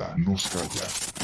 nada nos calla.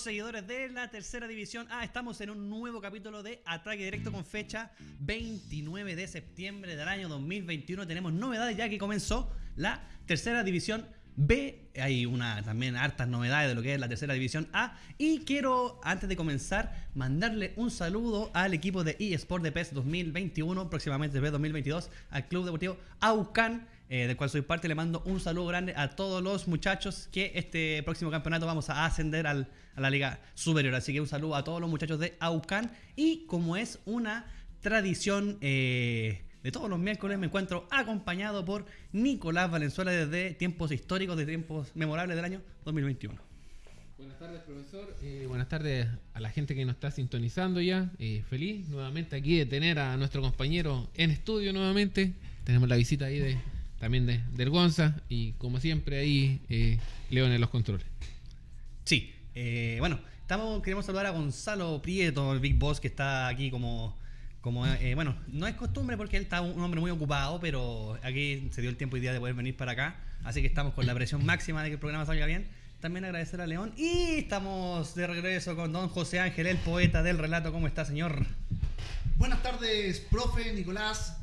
Seguidores de la tercera división. Ah, estamos en un nuevo capítulo de Ataque Directo con fecha 29 de septiembre del año 2021. Tenemos novedades ya que comenzó la tercera división B. Hay una también hartas novedades de lo que es la tercera división A. Y quiero, antes de comenzar, mandarle un saludo al equipo de eSport de PES 2021, próximamente PES 2022, al Club Deportivo Aucan eh, del cual soy parte. Le mando un saludo grande a todos los muchachos que este próximo campeonato vamos a ascender a la Liga Superior. Así que un saludo a todos los muchachos de Aucan. Y como es una tradición eh, de todos los miércoles, me encuentro acompañado por Nicolás Valenzuela desde tiempos históricos, de tiempos memorables del año 2021. Buenas tardes, profesor. Eh, buenas tardes a la gente que nos está sintonizando ya. feliz nuevamente aquí de tener a nuestro compañero en estudio nuevamente. Tenemos la visita ahí de también de, del Gonza y como siempre ahí eh, León en los controles. Sí, eh, bueno, estamos, queremos saludar a Gonzalo Prieto, el Big Boss, que está aquí como, como eh, bueno, no es costumbre porque él está un hombre muy ocupado, pero aquí se dio el tiempo y día de poder venir para acá, así que estamos con la presión máxima de que el programa salga bien. También agradecer a León y estamos de regreso con don José Ángel, el poeta del relato. ¿Cómo está, señor? Buenas tardes, profe Nicolás,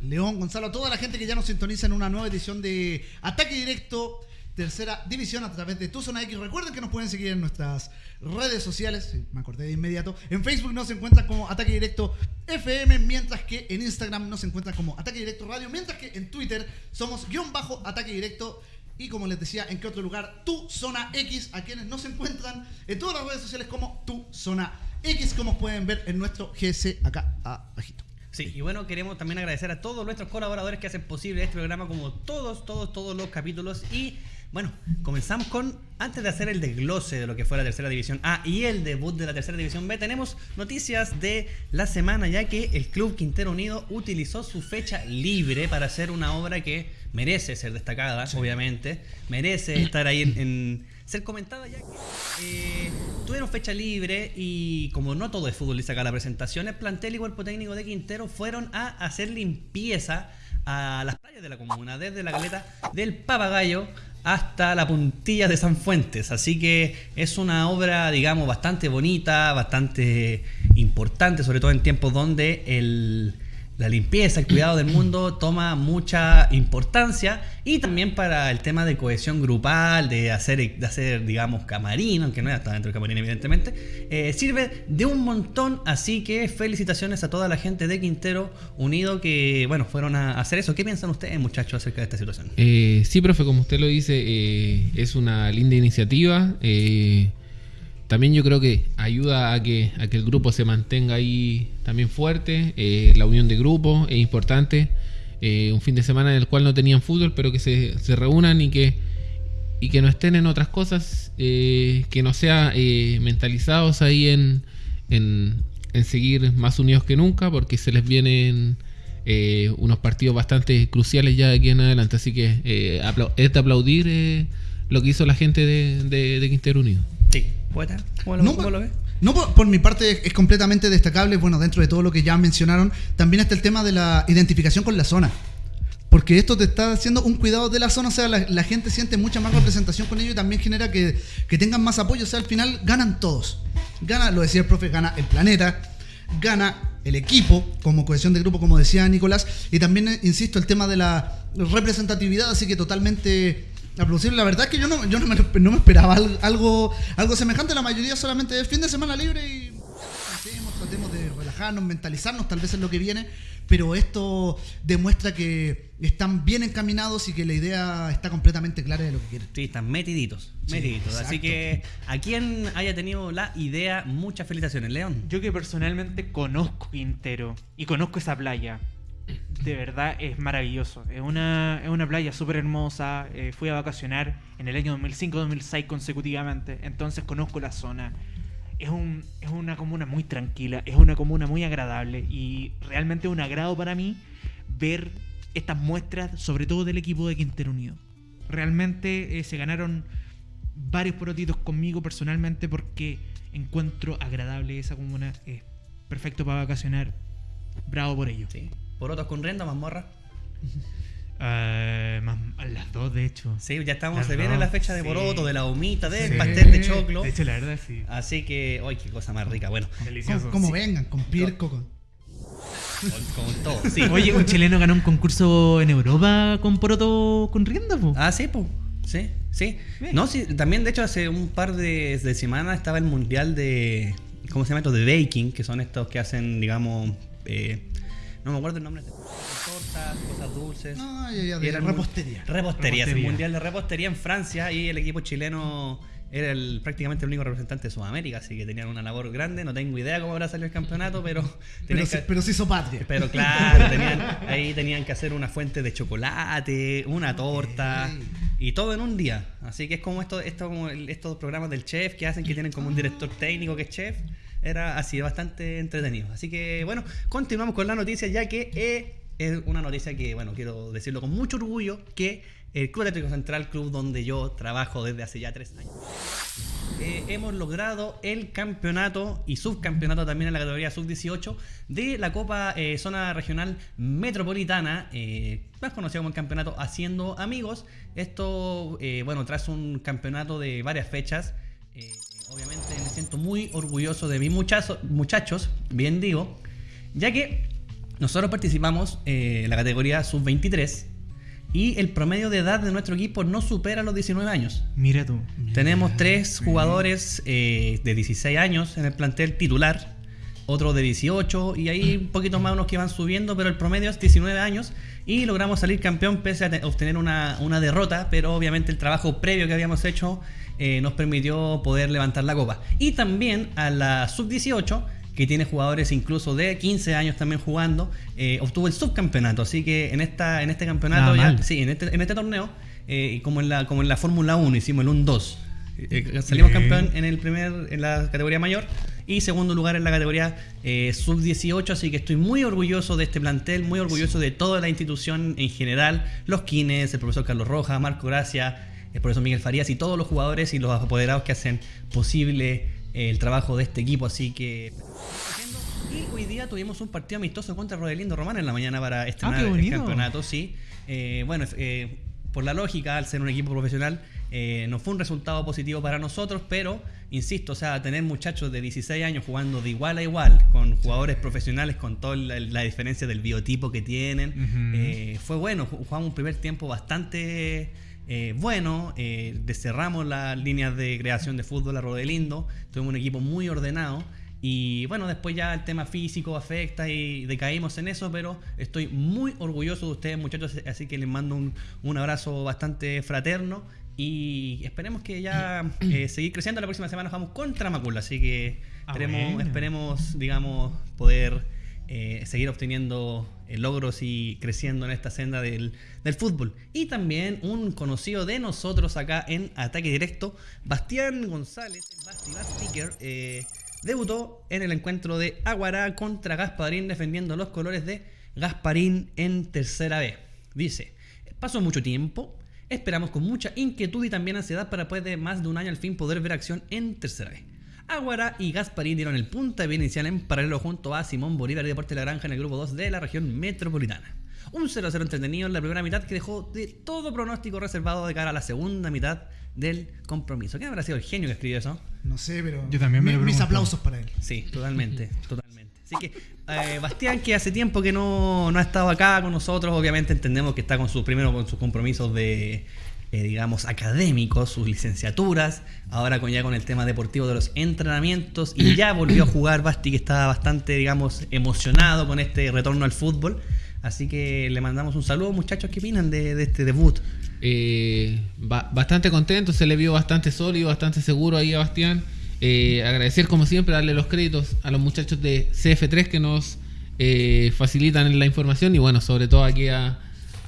León, Gonzalo, a toda la gente que ya nos sintoniza en una nueva edición de Ataque Directo, tercera división a través de Tu Zona X. Recuerden que nos pueden seguir en nuestras redes sociales, me acordé de inmediato. En Facebook nos encuentran como Ataque Directo FM, mientras que en Instagram nos encuentran como Ataque Directo Radio, mientras que en Twitter somos guion bajo Ataque Directo. Y como les decía, en qué otro lugar, Tu Zona X, a quienes nos encuentran en todas las redes sociales como Tu Zona X, como pueden ver en nuestro GC acá abajito. Sí, y bueno, queremos también agradecer a todos nuestros colaboradores que hacen posible este programa, como todos, todos, todos los capítulos. Y bueno, comenzamos con, antes de hacer el desglose de lo que fue la tercera división A y el debut de la tercera división B, tenemos noticias de la semana, ya que el Club Quintero Unido utilizó su fecha libre para hacer una obra que merece ser destacada, obviamente, merece estar ahí en ser comentada ya que eh, tuvieron fecha libre y como no todo es fútbol y saca la presentación, el plantel y cuerpo técnico de Quintero fueron a hacer limpieza a las playas de la comuna, desde la caleta del Papagayo hasta la puntilla de San Fuentes. Así que es una obra, digamos, bastante bonita, bastante importante, sobre todo en tiempos donde el la limpieza, el cuidado del mundo toma mucha importancia y también para el tema de cohesión grupal, de hacer, de hacer digamos, camarín, aunque no está dentro del camarín evidentemente, eh, sirve de un montón, así que felicitaciones a toda la gente de Quintero Unido que, bueno, fueron a hacer eso. ¿Qué piensan ustedes, muchachos, acerca de esta situación? Eh, sí, profe, como usted lo dice, eh, es una linda iniciativa. Eh, también yo creo que ayuda a que, a que el grupo se mantenga ahí también fuerte. Eh, la unión de grupo es importante. Eh, un fin de semana en el cual no tenían fútbol, pero que se, se reúnan y que, y que no estén en otras cosas, eh, que no sean mentalizados ahí en, en, seguir más unidos que nunca, porque se les vienen unos partidos bastante cruciales ya de aquí en adelante. Así que es de aplaudir lo que hizo la gente de, de, de Quintero Unido. Sí, poeta, ¿cómo lo, no, cómo lo ves? No, por, mi parte es completamente destacable, bueno, dentro de todo lo que ya mencionaron, también está el tema de la identificación con la zona. Porque esto te está haciendo un cuidado de la zona, o sea, la, gente siente mucha más representación con ello y también genera que, que, tengan más apoyo, o sea, al final ganan todos. Gana, lo decía el profe, gana el planeta, gana el equipo como cohesión de grupo, como decía Nicolás, y también, insisto, el tema de la representatividad, así que totalmente la verdad es que yo no, yo no, me, no me esperaba algo, algo semejante. La mayoría solamente es fin de semana libre y tratemos de relajarnos, mentalizarnos, tal vez es lo que viene. Pero esto demuestra que están bien encaminados y que la idea está completamente clara de lo que quieren. Sí, están metiditos, metiditos. Así que a quien haya tenido la idea, muchas felicitaciones, León. Yo que personalmente conozco Quintero y conozco esa playa de verdad es maravilloso. Es una, es una playa súper hermosa. Eh, fui a vacacionar en el año 2005-2006 consecutivamente, entonces conozco la zona. Es, un, es una comuna muy tranquila, es una comuna muy agradable y realmente es un agrado para mí ver estas muestras, sobre todo del equipo de Quintero Unido. Realmente eh, se ganaron varios porotitos conmigo personalmente porque encuentro agradable esa comuna. Es perfecto para vacacionar. Bravo por ello. Sí. ¿Por otros con renda, mazmorra? Más, a las dos, de hecho. Sí, ya estamos, Las se viene la fecha de sí. Boroto, de la humita, del Sí. pastel de choclo. De hecho, la verdad, sí. Así que, ¡ay, qué cosa más rica! Bueno, Delicioso. Como, Sí. vengan, con Pirco, con... con, con todo, sí. Oye, un chileno ganó un concurso en Europa con poroto con rienda, po. Ah, sí, pues. Sí, sí. Bien. No, sí, también de hecho hace un par de, de semanas estaba el mundial de. ¿Cómo se llama esto? De baking, que son estos que hacen, digamos. eh, no me acuerdo el nombre. Tortas, cosas dulces. No, ya, ya, repostería. Repostería, es el mundial de repostería en Francia y el equipo chileno era el, prácticamente el único representante de Sudamérica, así que tenían una labor grande. No tengo idea cómo habrá salido el campeonato, pero. Pero, se, que- pero se hizo patria. pero claro, tenían, ahí tenían que hacer una fuente de chocolate, una torta y todo en un día. Así que es como esto, esto como el- estos programas del chef que hacen que tienen como un director técnico que es chef. Era así, bastante entretenido. Así que bueno, continuamos con la noticia ya que eh, es una noticia que, bueno, quiero decirlo con mucho orgullo, que el Club Atlético Central, club donde yo trabajo desde hace ya tres años, eh, hemos logrado el campeonato y subcampeonato también en la categoría sub-18 de la Copa eh, Zona Regional Metropolitana, eh, más conocido como el campeonato Haciendo Amigos. Esto, bueno, tras un campeonato de varias fechas, obviamente me siento muy orgulloso de mis muchachos, muchachos, bien digo, ya que nosotros participamos eh, en la categoría sub-23 y el promedio de edad de nuestro equipo no supera los 19 años. Mira tú. Tenemos tres jugadores eh, de 16 años en el plantel titular, otro de 18 y ahí un poquito más unos que van subiendo, pero el promedio es 19 años y logramos salir campeón pese a te- obtener una, una derrota, pero obviamente el trabajo previo que habíamos hecho eh, nos permitió poder levantar la copa. Y también a la sub-18 que tiene jugadores incluso de 15 años también jugando, eh, obtuvo el subcampeonato. Así que en esta en este campeonato, ya- sí, en este, en este torneo, eh, como en la, como en la Fórmula 1 hicimos el 1-2. Eh, salimos Bien. campeón en el primer en la categoría mayor y segundo lugar en la categoría sub 18 así que estoy muy orgulloso de este plantel muy orgulloso de toda la institución en general los Kines el profesor Carlos Rojas Marco Gracia el profesor Miguel Farías y todos los jugadores y los apoderados que hacen posible eh, el trabajo de este equipo así que y hoy día tuvimos un partido amistoso contra Rodelindo Román en la mañana para estrenar qué el campeonato, sí. Eh, bueno, eh, por la lógica, al ser un equipo profesional, eh, no fue un resultado positivo para nosotros, pero, insisto, o sea, tener muchachos de 16 años jugando de igual a igual, con jugadores profesionales, con toda la, la diferencia del biotipo que tienen, fue bueno. Ju- Jugamos un primer tiempo bastante eh, bueno, eh, descerramos las líneas de creación de fútbol a Rodelindo, tuvimos un equipo muy ordenado. Y bueno, después ya el tema físico afecta y decaímos en eso, pero estoy muy orgulloso de ustedes muchachos, así que les mando un, un abrazo bastante fraterno y esperemos que ya eh, seguir creciendo. La próxima semana nos vamos contra Macula, así que Ah, bueno. esperemos digamos, poder eh, seguir obteniendo eh, logros y creciendo en esta senda del, fútbol. Y también un conocido de nosotros acá en Ataque Directo, Bastián González, el Basti Bastiker, eh, debutó en el encuentro de Aguará contra Gasparín defendiendo los colores de Gasparín en tercera B. Dice, pasó mucho tiempo, esperamos con mucha inquietud y también ansiedad para después de más de un año al fin poder ver acción en tercera B. Aguara y Gasparín dieron el punta de vista inicial en paralelo junto a Simón Bolívar y Deporte La Granja en el grupo 2 de la región metropolitana. Un 0-0 entretenido en la primera mitad que dejó de todo pronóstico reservado de cara a la segunda mitad del compromiso. ¿Quién habrá sido el genio que escribió eso? No sé, pero. Yo también me mi- lo Mis aplausos para él. Sí, totalmente, totalmente. Así que, eh, Bastián, que hace tiempo que no, no ha estado acá con nosotros, obviamente entendemos que está con sus, primero con sus compromisos de, eh, digamos, académicos, sus licenciaturas, ahora con ya con el tema deportivo de los entrenamientos, y ya volvió a jugar Basti, que está bastante, digamos, emocionado con este retorno al fútbol. Así que le mandamos un saludo, muchachos, ¿qué opinan de, este debut? Eh, ba- bastante contento, se le vio bastante sólido, bastante seguro ahí a Bastián. Eh, agradecer como siempre, darle los créditos a los muchachos de CF3 que nos eh, facilitan la información y bueno, sobre todo aquí a,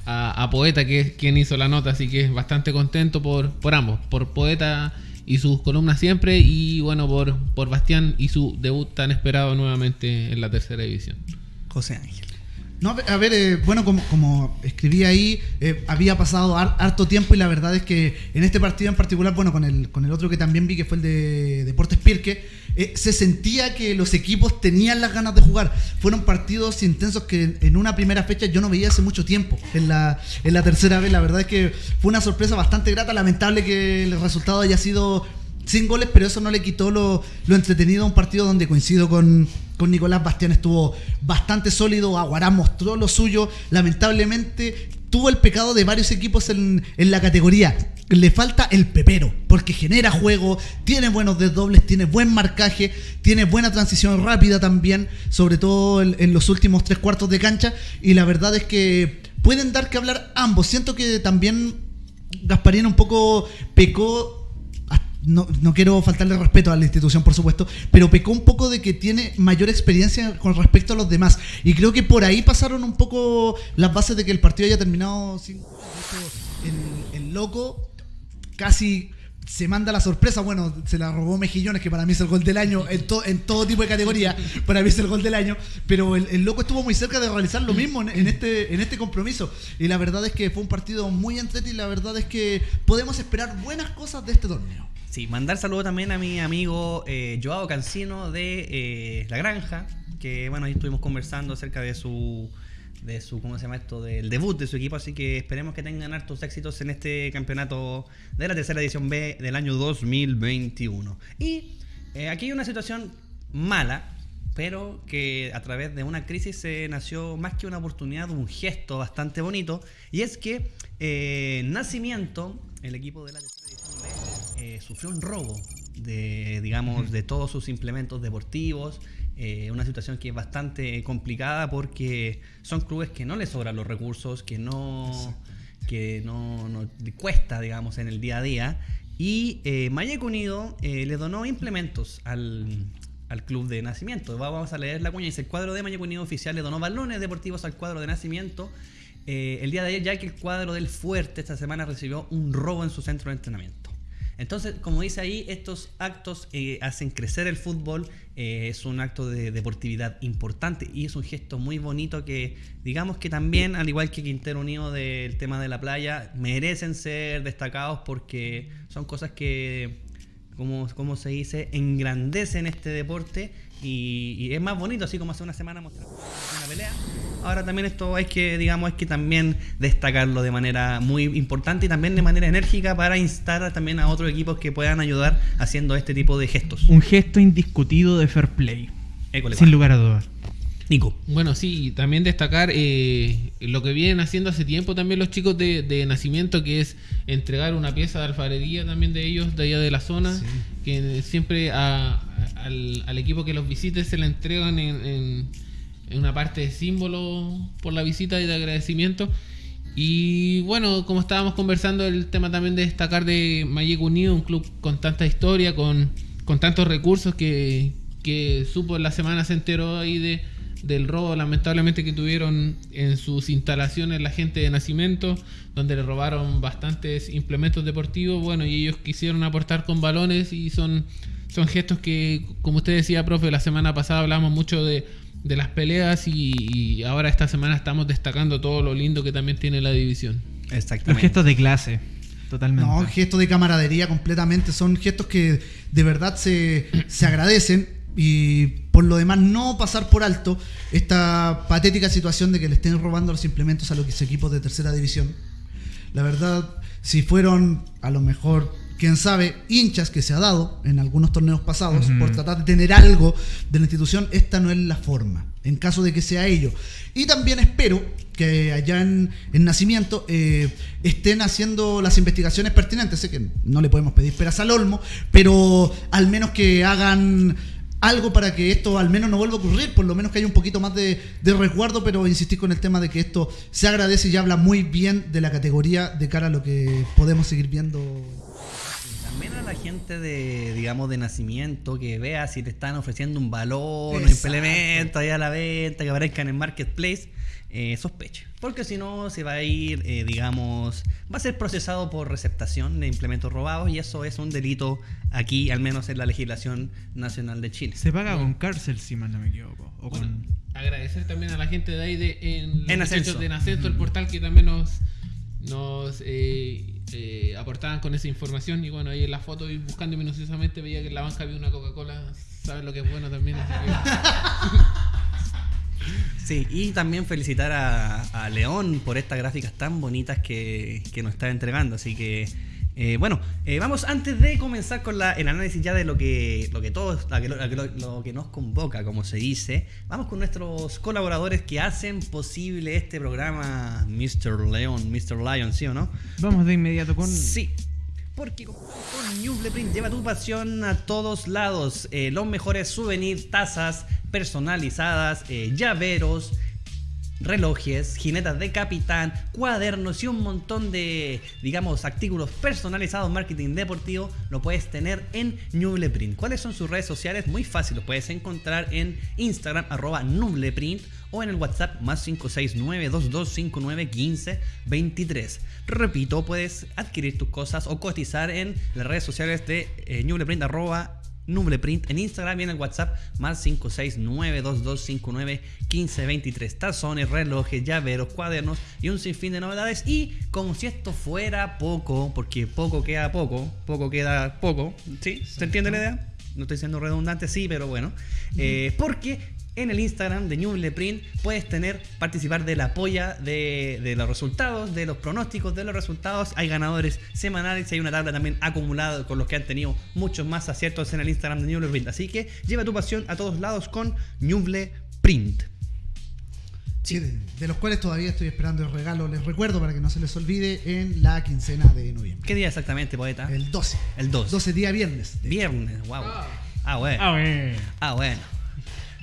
a- Poeta que es quien hizo la nota, así que bastante contento por, por ambos, por Poeta y sus columnas siempre y bueno, por, por Bastián y su debut tan esperado nuevamente en la tercera división. José Ángel. No, a ver, eh, bueno, como, como escribí ahí, eh, había pasado har- harto tiempo y la verdad es que en este partido en particular, bueno, con el, con el otro que también vi, que fue el de Deportes Pirque, eh, se sentía que los equipos tenían las ganas de jugar. Fueron partidos intensos que en una primera fecha yo no veía hace mucho tiempo. En la, en la tercera vez, la verdad es que fue una sorpresa bastante grata. Lamentable que el resultado haya sido sin goles, pero eso no le quitó lo, lo entretenido a un partido donde coincido con, con Nicolás Bastián, estuvo bastante sólido, Aguará mostró lo suyo, lamentablemente tuvo el pecado de varios equipos en, en la categoría. Le falta el pepero, porque genera juego, tiene buenos desdobles, tiene buen marcaje, tiene buena transición rápida también, sobre todo en, en los últimos tres cuartos de cancha, y la verdad es que pueden dar que hablar ambos. Siento que también Gasparín un poco pecó no, no quiero faltarle respeto a la institución, por supuesto, pero pecó un poco de que tiene mayor experiencia con respecto a los demás. Y creo que por ahí pasaron un poco las bases de que el partido haya terminado sin. El, el loco casi se manda la sorpresa. Bueno, se la robó Mejillones, que para mí es el gol del año, en, en todo tipo de categoría, para mí es el gol del año. Pero el, el loco estuvo muy cerca de realizar lo mismo en, este, en este compromiso. Y la verdad es que fue un partido muy entretenido y la verdad es que podemos esperar buenas cosas de este torneo. Sí, mandar saludo también a mi amigo eh, Joao Cancino de eh, La Granja, que bueno, ahí estuvimos conversando acerca de su, de su, ¿cómo se llama esto? Del debut de su equipo, así que esperemos que tengan hartos éxitos en este campeonato de la tercera edición B del año 2021. Y eh, aquí hay una situación mala, pero que a través de una crisis se nació más que una oportunidad, un gesto bastante bonito, y es que eh, Nacimiento, el equipo de la tercera edición B, eh, sufrió un robo de, digamos, de todos sus implementos deportivos. Eh, una situación que es bastante complicada porque son clubes que no les sobran los recursos, que no, que no, cuesta, digamos, en el día a día. Y eh, Mayeco Unido eh, le donó implementos al, al club de nacimiento. Va- Vamos a leer la cuña. Dice, el cuadro de Mayeco Unido oficial le donó balones deportivos al cuadro de nacimiento. eh, el día de ayer, ya que el cuadro del Fuerte esta semana recibió un robo en su centro de entrenamiento. Entonces, como dice ahí, estos actos eh, hacen crecer el fútbol, eh, es un acto de deportividad importante y es un gesto muy bonito que, digamos que también, al igual que Quintero Unido del tema de la playa, merecen ser destacados porque son cosas que, como, como se dice, engrandecen este deporte y, y es más bonito, así como hace una semana mostramos una pelea. Ahora también esto hay que, digamos, hay que también destacarlo de manera muy importante y también de manera enérgica para instar también a otros equipos que puedan ayudar haciendo este tipo de gestos. Un gesto indiscutido de fair play. École, Sin lugar a dudas. Nico. Bueno, sí, y también destacar eh, lo que vienen haciendo hace tiempo también los chicos de, de nacimiento, que es entregar una pieza de alfarería también de ellos, de allá de la zona, que siempre a- al, al equipo que los visite se le entregan en, en- en una parte de símbolo por la visita y de agradecimiento. Y bueno, como estábamos conversando, el tema también de destacar de Mayeco Unido, un club con tanta historia, con, con tantos recursos que, que supo en la semana se enteró ahí de, del robo lamentablemente que tuvieron en sus instalaciones la gente de nacimiento, donde le robaron bastantes implementos deportivos, bueno, y ellos quisieron aportar con balones y son, son gestos que, como usted decía, profe, la semana pasada hablamos mucho de, de las peleas y, y ahora esta semana estamos destacando todo lo lindo que también tiene la división. Exactamente. gesto de clase. Totalmente. No, gestos de camaradería completamente. Son gestos que de verdad se, se agradecen. Y por lo demás, no pasar por alto esta patética situación de que le estén robando los implementos a los equipos de tercera división. La verdad, si fueron a lo mejor, quién sabe, hinchas que se ha dado en algunos torneos pasados por tratar de tener algo de la institución, esta no es la forma, en caso de que sea ello. Y también espero que allá en, en Nacimiento eh, estén haciendo las investigaciones pertinentes. Sé que no le podemos pedir peras al olmo, pero al menos que hagan algo para que esto al menos no vuelva a ocurrir, por lo menos que haya un poquito más de, de resguardo, pero insistir con el tema de que esto se agradece y habla muy bien de la categoría de cara a lo que podemos seguir viendo. La gente de, digamos, de nacimiento que vea si te están ofreciendo un valor, un implemento ahí a la venta, que aparezcan en Marketplace, eh, sospeche. Porque si no, se va a ir, eh, digamos, va a ser procesado por receptación de implementos robados y eso es un delito aquí, al menos en la legislación nacional de Chile. Se paga con cárcel, si mal no me equivoco. O Bueno, con... agradecer también a la gente de ahí de, en, En Ascenso. de En Ascenso, el portal que también nos, nos eh, eh, aportaban con esa información. Y bueno, ahí en la foto y buscando minuciosamente veía que en la banca había una Coca-Cola. Saben lo que es bueno también. Sí, y también felicitar a, a León por estas gráficas tan bonitas que, que nos está entregando. Así que, eh, bueno, eh, vamos antes de comenzar con la- el análisis ya de lo que, lo que todos, lo que, lo, que nos convoca, como se dice. Vamos con nuestros colaboradores que hacen posible este programa, Mr. León, Mr. Lion, ¿sí o no? Vamos de inmediato con... Sí. Porque con, con Newble Print lleva tu pasión a todos lados. Eh, los mejores souvenirs, tazas personalizadas, llaveros, relojes, jinetas de capitán, cuadernos y un montón de, digamos, artículos personalizados, marketing deportivo, lo puedes tener en Nubleprint. ¿Cuáles son sus redes sociales? Muy fácil, lo puedes encontrar en Instagram, arroba Nubleprint, o en el WhatsApp más 569-2259-1523. Repito, puedes adquirir tus cosas o cotizar en las redes sociales de eh, Nubleprint, arroba Nubleprint en Instagram y en el WhatsApp más 569-2259-1523. Tazones, relojes, llaveros, cuadernos y un sinfín de novedades. Y como si esto fuera poco, porque poco queda poco, poco queda poco, ¿sí? ¿Se entiende la idea? No estoy siendo redundante, sí, pero bueno. Eh, porque en el Instagram de Newleprint puedes tener, participar de la polla de, de los resultados, de los pronósticos de los resultados. Hay ganadores semanales y hay una tabla también acumulada con los que han tenido muchos más aciertos en el Instagram de Newleprint. Así que lleva tu pasión a todos lados con Newleprint. Sí, de, de los cuales todavía estoy esperando el regalo. Les recuerdo para que no se les olvide en la quincena de noviembre. ¿Qué día exactamente, poeta? El 12. El 2. 12 día viernes. Viernes, wow. Ah, bueno. Ah, bueno. Ah, bueno.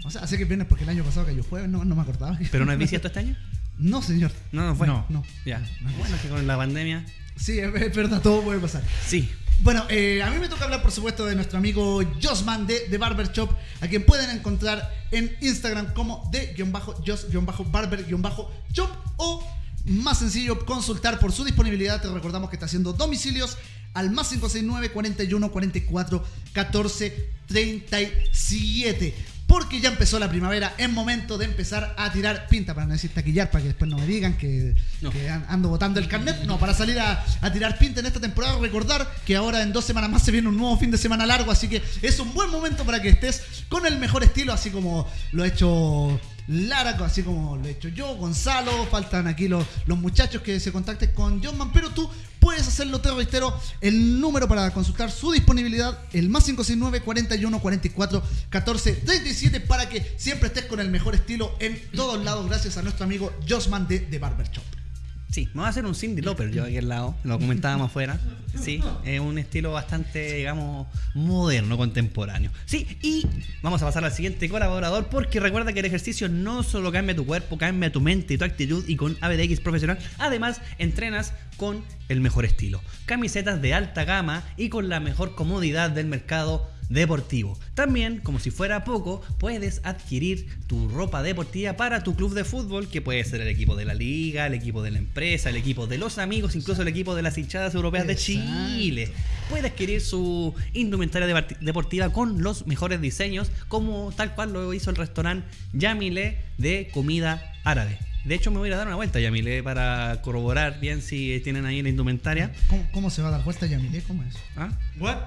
O sea, sé que es viernes porque el año pasado cayó jueves, no, no me acordaba. ¿Pero no es bisiesto este año? No, señor. No, no fue. No. No. Ya. No, no. Bueno, que con la pandemia. Sí, es verdad, todo puede pasar. Sí. Bueno, eh, a mí me toca hablar, por supuesto, de nuestro amigo Josman de, de Barber Shop, a quien pueden encontrar en Instagram como de-jos-barber-shop o más sencillo, consultar por su disponibilidad. Te recordamos que está haciendo domicilios al más 569 41 44 14 37. Porque ya empezó la primavera, es momento de empezar a tirar pinta, para no decir taquillar, para que después no me digan que, No. que an- ando botando el carnet. No, para salir a, a tirar pinta en esta temporada, recordar que ahora en dos semanas más se viene un nuevo fin de semana largo, así que es un buen momento para que estés con el mejor estilo, así como lo ha hecho Lara, así como lo he hecho yo, Gonzalo, faltan aquí los, los muchachos que se contacten con Johnman, pero tú puedes hacerlo, te reitero, el número para consultar su disponibilidad, el más 569 41 44 14 37, para que siempre estés con el mejor estilo en todos lados, gracias a nuestro amigo Josman de, de Barber Shop. Sí, me voy a hacer un Cindy Lauper yo aquí al lado, lo comentábamos afuera. Sí, es un estilo bastante, digamos, moderno, contemporáneo. Sí, y vamos a pasar al siguiente colaborador porque recuerda que el ejercicio no solo cambia tu cuerpo, cambia tu mente y tu actitud y con ABDX Profesional, además entrenas con el mejor estilo. Camisetas de alta gama y con la mejor comodidad del mercado deportivo. También, como si fuera poco, puedes adquirir tu ropa deportiva para tu club de fútbol, que puede ser el equipo de la liga, el equipo de la empresa, el equipo de los amigos, incluso el equipo de las hinchadas europeas de. Chile. Puede adquirir su indumentaria deportiva con los mejores diseños, como tal cual lo hizo el restaurante Yamile de comida árabe. De hecho, me voy a ir a dar una vuelta a Yamile para corroborar bien si tienen ahí la indumentaria. ¿Cómo, cómo se va a dar vuelta Yamile? ¿Cómo es? ¿Ah? What?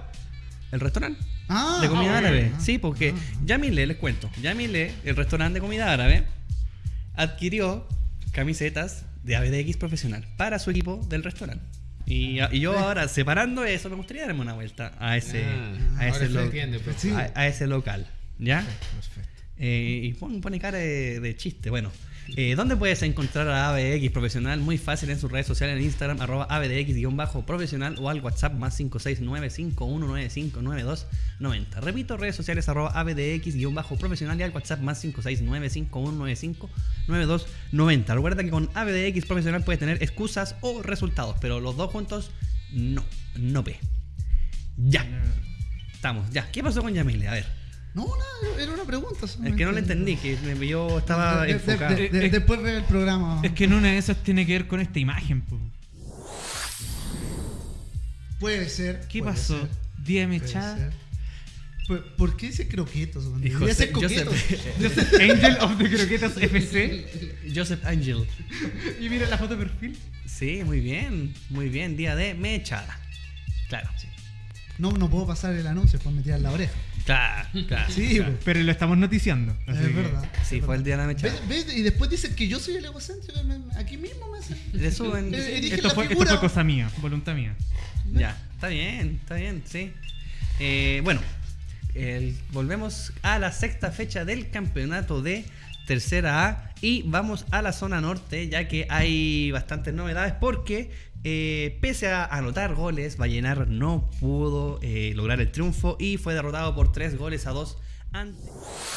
¿El restaurante? Ah, de comida ah, árabe. ah, sí, porque ah, Yamile, les cuento, Yamile, el restaurante de comida árabe, adquirió camisetas de ABDX profesional para su equipo del restaurante. Y, y yo ahora, separando eso, me gustaría darme una vuelta a ese, Ah, a, ahora ese se lo- entiende, pues. A, a ese local. ¿Ya? Perfecto. Eh, y pon- pone cara de, de chiste. Bueno, eh, ¿dónde puedes encontrar a ABDX Profesional? Muy fácil en sus redes sociales, en Instagram, arroba ABDX-profesional o al WhatsApp más 569-5195-9290. Repito, redes sociales arroba ABDX-profesional y al WhatsApp más 569-5195-9290. Recuerda que con ABDX Profesional puedes tener excusas o resultados, pero los dos juntos no, no ve. Ya. Estamos, ya. ¿Qué pasó con Yamile? A ver. No, nada, era una pregunta. Es que no lo entendí, que me- yo estaba De- de- enfocado. de- de- después ve el programa. Es que en una de esas tiene que ver con esta imagen. po. Puede ser. ¿Qué puede pasó? mechada. ser. ¿Por, qué dice croquetos? José- ser coquetos. Joseph, Joseph Angel of the Croquetas FC. Joseph Angel. Y mira la foto de perfil. Sí, muy bien, muy bien. Día de mechada. Claro, sí. No, no puedo pasar el anuncio, pues me tiran la oreja. Claro, claro. Sí, claro. pues, Pero lo estamos noticiando. es que- verdad. Sí, es fue el día de la mechada. ¿Ves- ves? Y después dicen que yo soy el egocéntrico. Aquí mismo me hacen. Le suben. Eh, Esto fue, esto figura. fue cosa mía, voluntad mía. Ya, está bien, está bien, sí. Eh, bueno, el- volvemos a la sexta fecha del campeonato de Tercera A y vamos a la zona norte, ya que hay bastantes novedades porque eh, pese a anotar goles, Vallenar no pudo eh, lograr el triunfo y fue derrotado por tres goles a dos ante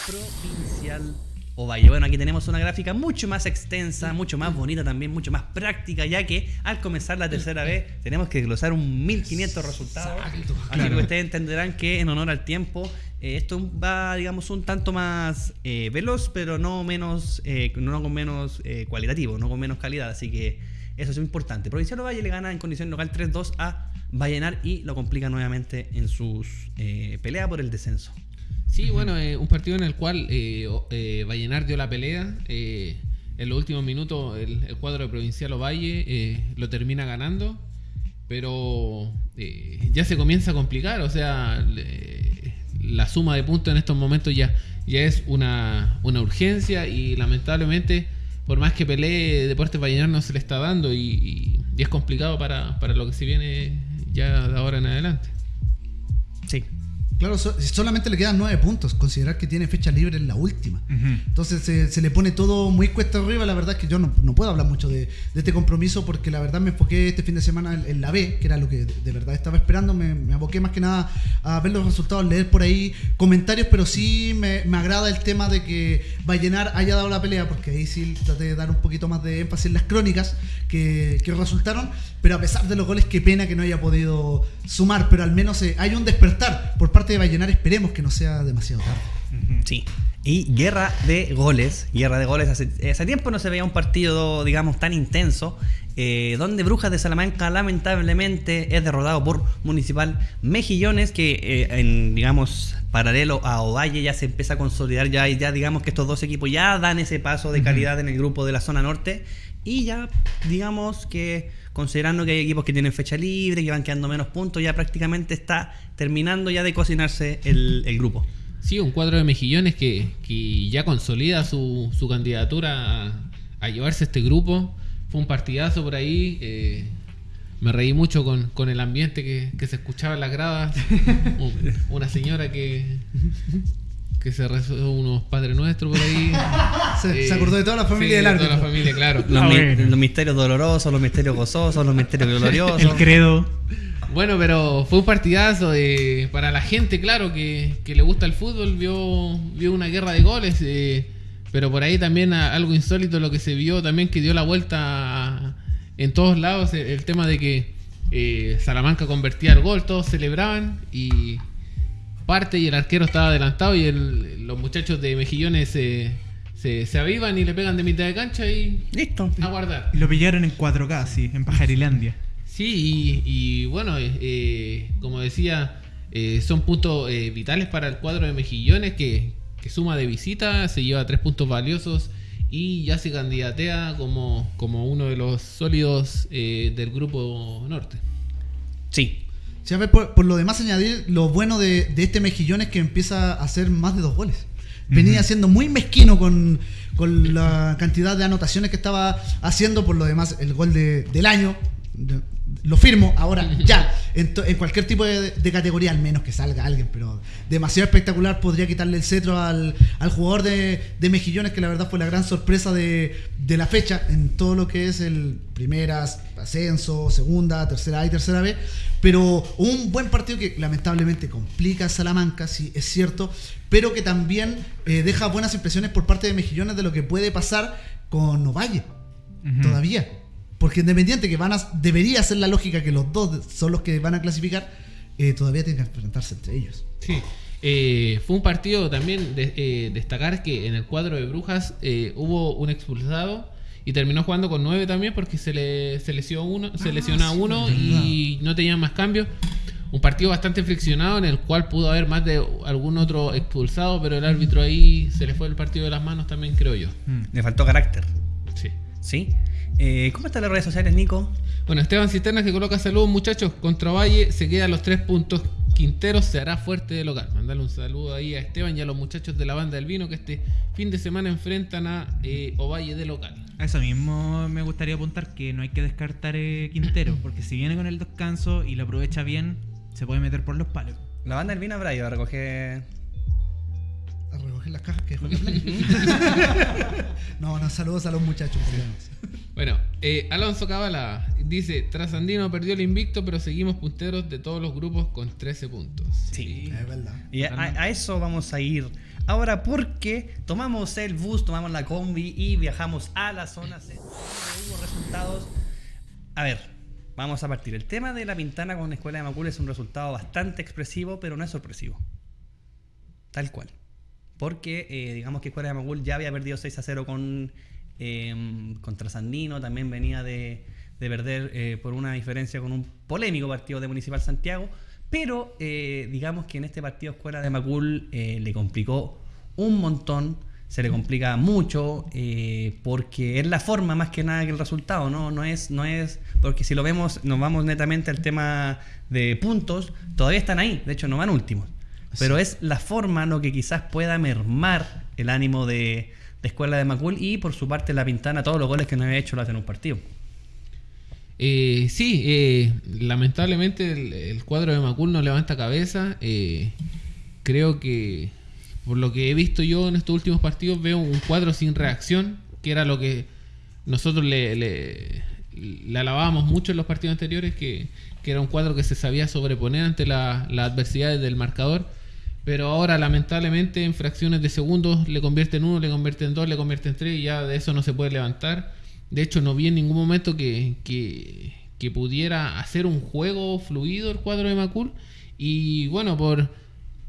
Provincial Ovalle. Bueno, aquí tenemos una gráfica mucho más extensa, mucho más bonita también, mucho más práctica, ya que al comenzar la tercera vez tenemos que desglosar un 1500 resultados. Exacto, Así claro. que ustedes entenderán que en honor al tiempo, eh, esto va, digamos, un tanto más veloz, pero no menos, no con menos cualitativo, no con menos calidad. Así que eso es importante. Provincial Ovalle le gana en condición local 3-2 a Vallenar y lo complica nuevamente en sus eh, pelea por el descenso. Sí, bueno, eh, un partido en el cual eh, eh, Vallenar dio la pelea. eh, en los últimos minutos el, cuadro de Provincial Ovalle lo termina ganando. Pero ya se comienza a complicar. O sea, la suma de puntos en estos momentos ya, ya es una, una urgencia. Y lamentablemente, por más que pelee, Deportes Vallenar no se le está dando. Y, es complicado para, para lo que se viene ya de ahora en adelante. Sí. Claro, so- solamente le quedan nueve puntos. Considerar que tiene fecha libre en la última. Entonces se, se le pone todo muy cuesta arriba. La verdad es que yo no, no puedo hablar mucho de, de este compromiso porque la verdad me enfoqué este fin de semana en, en la B, que era lo que de, de verdad estaba esperando. Me, me aboqué más que nada a ver los resultados, leer por ahí comentarios, pero sí me, me agrada el tema de que Vallenar haya dado la pelea, porque ahí sí traté de dar un poquito más de énfasis en las crónicas que, que resultaron. Pero a pesar de los goles, qué pena que no haya podido sumar, pero al menos eh, hay un despertar por parte de Vallenar. Esperemos que no sea demasiado tarde. Sí. Y guerra de goles. Guerra de goles. Hace, hace tiempo no se veía un partido, digamos, tan intenso. eh, donde Brujas de Salamanca lamentablemente es derrotado por Municipal Mejillones, que eh, en, digamos, paralelo a Ovalle ya se empieza a consolidar, ya, ya digamos que estos dos equipos ya dan ese paso de calidad en el grupo de la zona norte. Y ya, digamos que considerando que hay equipos que tienen fecha libre, que van quedando menos puntos, ya prácticamente está terminando ya de cocinarse el, el grupo. Sí, un cuadro de mejillones que, que ya consolida su, su candidatura a, a llevarse este grupo. Fue un partidazo por ahí. eh, me reí mucho con, con el ambiente que, que se escuchaba en las gradas. Un- Una señora que, que se rezó unos Padre Nuestro por ahí. Se, Eh, se acordó de toda la familia sí, del de árbitro. Toda la familia, claro. Los, Ah, mi- los misterios dolorosos, los misterios gozosos, los misterios gloriosos. El credo. Bueno, pero fue un partidazo eh, para la gente, claro, que, que le gusta el fútbol, vio, vio una guerra de goles, eh, pero por ahí también a- algo insólito lo que se vio también que dio la vuelta a- en todos lados, el, el tema de que eh, Salamanca convertía el gol, todos celebraban y parte y el arquero estaba adelantado y el- los muchachos de Mejillones se, se, se avivan y le pegan de mitad de cancha y Listo. a guardar. Lo pillaron en 4K, sí, en Pajarilandia. Sí, y, y bueno, eh, eh, como decía, eh, son puntos eh, vitales para el cuadro de Mejillones que, que suma de visita, se lleva tres puntos valiosos y ya se candidatea como, como uno de los sólidos eh, del grupo norte. Sí. Sí, a ver, por, por lo demás añadir, lo bueno de, de este mejillón es que empieza a hacer más de dos goles. Venía siendo muy mezquino con, con la cantidad de anotaciones que estaba haciendo, por lo demás el gol de- del año, lo firmo ahora, ya, en, cualquier tipo de, de categoría, al menos que salga alguien, pero demasiado espectacular, podría quitarle el cetro al, al jugador de, de Mejillones, que la verdad fue la gran sorpresa de, de la fecha en todo lo que es el primeras, ascenso, segunda, tercera A y tercera B, pero un buen partido que lamentablemente complica a Salamanca, sí, es cierto, pero que también eh, deja buenas impresiones por parte de Mejillones de lo que puede pasar con Ovalle todavía. Porque Independiente, que van a, debería ser la lógica que los dos son los que van a clasificar, eh, todavía tienen que enfrentarse entre ellos. Sí. Eh, fue un partido también de, eh, destacar que en el cuadro de Brujas eh, hubo un expulsado y terminó jugando con nueve también porque se le se lesionó uno, se Ah, lesiona sí, uno y no tenían más cambios. Un partido bastante friccionado en el cual pudo haber más de algún otro expulsado, pero el árbitro ahí se le fue el partido de las manos también, creo yo. Mm. Le faltó carácter. Sí. ¿Sí? Eh, ¿Cómo están las redes sociales, Nico? Bueno, Esteban Cisterna que coloca saludos muchachos contra Valle, se queda a los tres puntos. Quinteros se hará fuerte de local. Mandale un saludo ahí a Esteban y a los muchachos de la banda del vino que este fin de semana enfrentan a eh, Ovalle de local. A eso mismo me gustaría apuntar que no hay que descartar eh, Quintero, porque si viene con el descanso y lo aprovecha bien, se puede meter por los palos. La banda del vino habrá ido a recoger. A recoger las cajas que dejó la Play. No, no, saludos a los muchachos. Bueno, eh, Alonso Cabala dice, Trasandino perdió el invicto, pero seguimos punteros de todos los grupos con 13 puntos. Sí. Es verdad. Y a, a eso vamos a ir ahora porque tomamos el bus, tomamos la combi y viajamos a la zona C. Hubo resultados. A ver, vamos a partir. El tema de la Pintana con Escuela de Macul es un resultado bastante expresivo, pero no es sorpresivo. Tal cual. Porque eh, digamos que Escuela de Macul ya había perdido 6 a 0 con, eh, contra Sandino, también venía de, de perder eh, por una diferencia con un polémico partido de Municipal Santiago, pero eh, digamos que en este partido Escuela de Macul le complicó un montón, se le complica mucho, porque es la forma más que nada que el resultado, ¿no? No es, no es, porque si lo vemos, nos vamos netamente al tema de puntos, todavía están ahí, de hecho no van últimos. Pero es la forma lo que quizás pueda mermar el ánimo de, de Escuela de Macul y por su parte la Pintana, todos los goles que no había hecho lo hacen en un partido. Eh, sí, eh, lamentablemente el, el cuadro de Macul no levanta cabeza. eh, creo que por lo que he visto yo en estos últimos partidos veo un cuadro sin reacción, que era lo que nosotros le, le, le alabábamos mucho en los partidos anteriores, que, que era un cuadro que se sabía sobreponer ante la- las adversidades del marcador. Pero ahora, lamentablemente, en fracciones de segundos le convierte en uno, le convierte en dos, le convierte en tres y ya de eso no se puede levantar. De hecho, no vi en ningún momento que, que, pudiera hacer un juego fluido el cuadro de Macul. Y bueno, por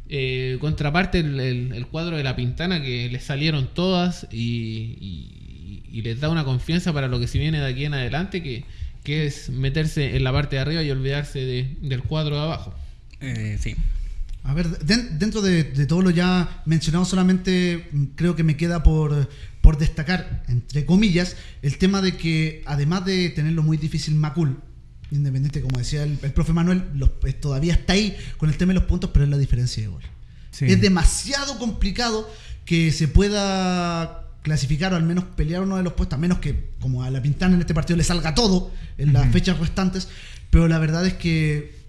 eh, contraparte, el, cuadro de la Pintana, que le salieron todas y, y- les da una confianza para lo que se viene de aquí en adelante, que, que es meterse en la parte de arriba y olvidarse de- del cuadro de abajo. Eh, sí. A ver, den- dentro de, de todo lo ya mencionado, solamente mm, creo que me queda por, por destacar, entre comillas, el tema de que además de tenerlo muy difícil Macul, independiente, como decía el, el profe Manuel, los- pues, todavía está ahí con el tema de los puntos, pero es la diferencia de gol. Sí. Es demasiado complicado que se pueda clasificar o al menos pelear uno de los puestos, a menos que como a la Pintana en este partido le salga todo en las fechas restantes, pero la verdad es que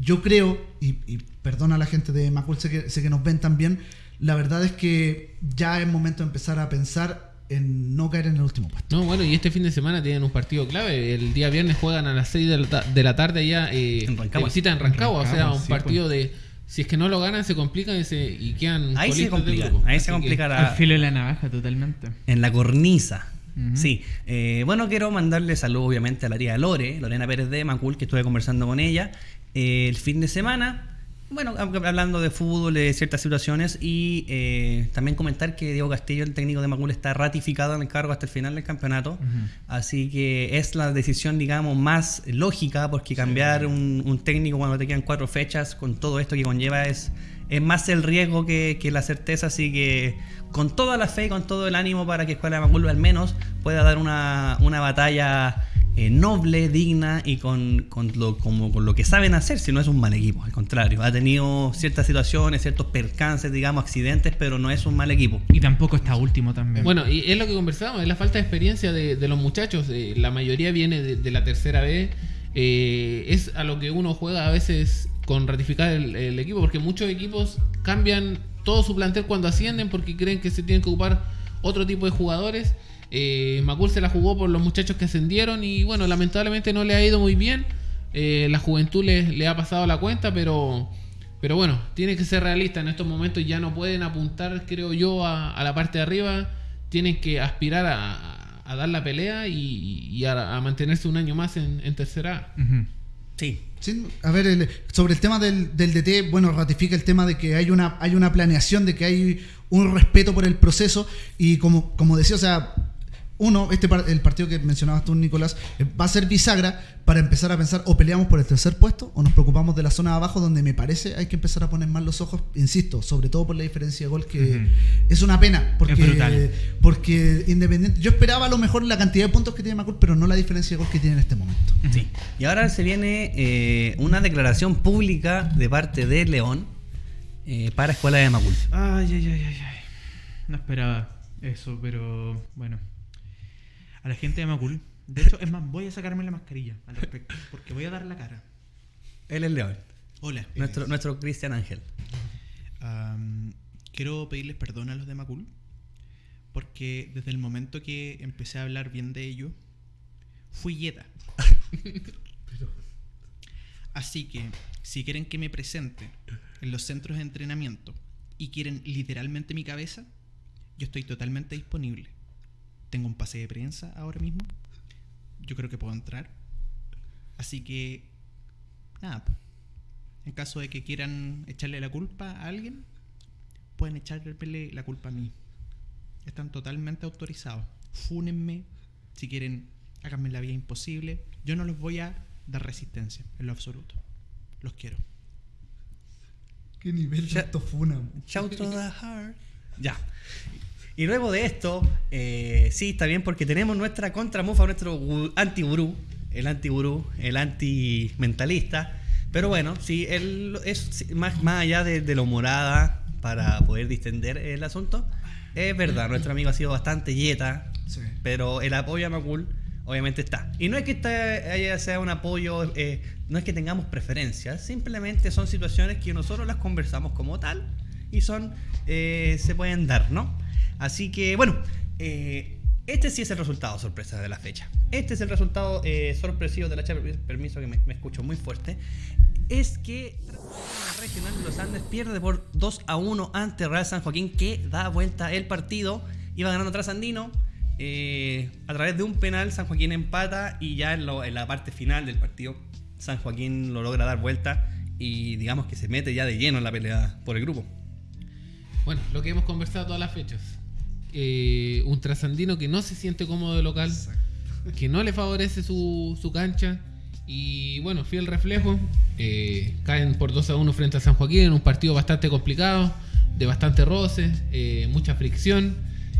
yo creo, y, y perdona a la gente de Macul, sé que, sé que nos ven también, la verdad es que ya es momento de empezar a pensar en no caer en el último puesto. No, bueno, y este fin de semana tienen un partido clave. El día viernes juegan a las 6 de la, ta- de la tarde allá eh, En Rancagua. visita en Rancagua. En o sea, un sí, partido de. Si es que no lo ganan, se complican y, se, y quedan. Ahí se complica, ahí Así se que- complica la- Al filo de la navaja, totalmente. en la cornisa. Sí, Eh, bueno, quiero mandarle saludos obviamente a la tía Lore, Lorena Pérez de Macul, que estuve conversando con ella el fin de semana. Bueno, hab- hablando de fútbol, de ciertas situaciones y eh, también comentar que Diego Castillo, el técnico de Macul, está ratificado en el cargo hasta el final del campeonato. Así que es la decisión, digamos, más lógica, porque cambiar un, un técnico cuando te quedan cuatro fechas, con todo esto que conlleva, es, es más el riesgo que, que la certeza. Así que con toda la fe y con todo el ánimo para que Escuela de Macul al menos pueda dar una, una batalla eh, noble, digna y con, con lo, como, con lo que saben hacer, si no es un mal equipo, al contrario. Ha tenido ciertas situaciones, ciertos percances, digamos, accidentes, pero no es un mal equipo. Y tampoco está último también. Bueno, y es lo que conversábamos, es la falta de experiencia de, de los muchachos. eh, la mayoría viene de, de la tercera vez. eh, es a lo que uno juega a veces con ratificar el, el equipo, porque muchos equipos cambian todo su plantel cuando ascienden porque creen que se tienen que ocupar otro tipo de jugadores. Eh, Macul se la jugó por los muchachos que ascendieron y bueno, lamentablemente no le ha ido muy bien. Eh, la juventud le, le ha pasado la cuenta, pero, pero bueno, tiene que ser realista. En estos momentos ya no pueden apuntar, creo yo, a, a la parte de arriba. Tienen que aspirar a, dar la pelea y, y a, a mantenerse un año más en, en tercera A. Sí. Sí, a ver, el- sobre el tema del, del DT, bueno, ratifica el tema de que hay una, hay una planeación, de que hay un respeto por el proceso y como, como decía, o sea, uno, este par- el partido que mencionabas tú, Nicolás, eh, va a ser bisagra para empezar a pensar o peleamos por el tercer puesto o nos preocupamos de la zona de abajo donde me parece hay que empezar a poner más los ojos, insisto, sobre todo por la diferencia de gol que es una pena porque, Es brutal. porque Independiente, yo esperaba a lo mejor la cantidad de puntos que tiene Macul, pero no la diferencia de gol que tiene en este momento. Sí. Y ahora se viene eh, una declaración pública de parte de León eh, para Escuela de Macul. Ay, ay, ay, ay, ay. No esperaba eso, pero bueno. A la gente de Macul. De hecho, es más, voy a sacarme la mascarilla al respecto, porque voy a dar la cara. Él es León, Hola. nuestro, nuestro Cristian Ángel. quiero pedirles perdón a los de Macul, porque desde el momento que empecé a hablar bien de ellos, fui yeta. Así que, si quieren que me presente en los centros de entrenamiento y quieren literalmente mi cabeza, yo estoy totalmente disponible. Tengo un pase de prensa ahora mismo. Yo creo que puedo entrar. Así que, nada. En caso de que quieran echarle la culpa a alguien, pueden echarle la culpa a mí. Están totalmente autorizados. Fúnenme. Si quieren, háganme la vida imposible. Yo no los voy a dar resistencia, en lo absoluto. Los quiero. ¿Qué nivel Ya- autofuna? Shout to the heart. Ya. Y luego de esto, eh, sí, está bien porque tenemos nuestra contramufa, nuestro gu- anti-gurú, el anti-gurú, el anti-mentalista. Pero bueno, sí, él es más, más allá de, de lo morada para poder distender el asunto. Es verdad, nuestro amigo ha sido bastante yeta, Sí. pero el apoyo a Macul obviamente está. Y no es que haya- sea un apoyo, eh, no es que tengamos preferencias, simplemente son situaciones que nosotros las conversamos como tal y son, eh, se pueden dar, ¿no? Así que, bueno, eh, este sí es el resultado sorpresa de la fecha. Este es el resultado eh, sorpresivo de la fecha, permiso que me, escucho muy fuerte. Es que Regional de los Andes pierde por 2 a 1 ante Real San Joaquín, que da vuelta el partido. Iba ganando Trasandino. eh, a través de un penal, San Joaquín empata y ya en, en la parte final del partido, San Joaquín lo logra dar vuelta y digamos que se mete ya de lleno en la pelea por el grupo. Bueno, lo que hemos conversado todas las fechas. Eh, un trasandino que no se siente cómodo de local, que no le favorece su, su cancha. Y bueno, fiel reflejo. eh, caen por 2 a 1 frente a San Joaquín en un partido bastante complicado, de bastante roce, eh, mucha fricción.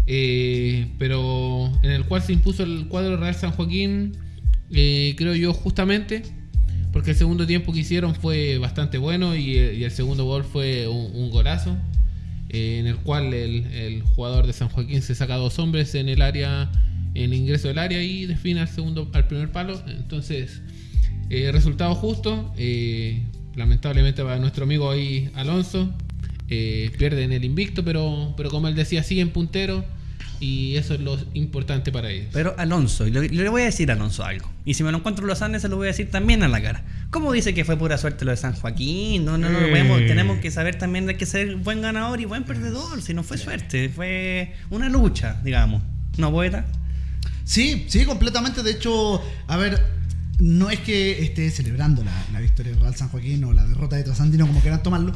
eh, pero en el cual se impuso el cuadro Real San Joaquín, creo yo, justamente. Porque el segundo tiempo que hicieron fue bastante bueno y, y el segundo gol fue un, un golazo en el cual el, el jugador de San Joaquín se saca dos hombres en el área, en el ingreso del área y define al segundo, al primer palo. Entonces, eh, resultado justo. eh, lamentablemente para nuestro amigo ahí Alonso. eh, pierde en el invicto, pero, pero como él decía, sigue en puntero. Y eso es lo importante para ellos. Pero Alonso, y le, le voy a decir a Alonso algo. Y si me lo encuentro en los Andes, se lo voy a decir también a la cara. ¿Cómo dice que fue pura suerte lo de San Joaquín? No, no, no, podemos- tenemos que saber también hay que ser buen ganador y buen perdedor. Si no fue suerte, fue una lucha, digamos. ¿No, poeta? Sí, sí, completamente. De hecho, a ver, no es que esté celebrando la, la victoria de Real San Joaquín o la derrota de Trasandino, como quieran tomarlo,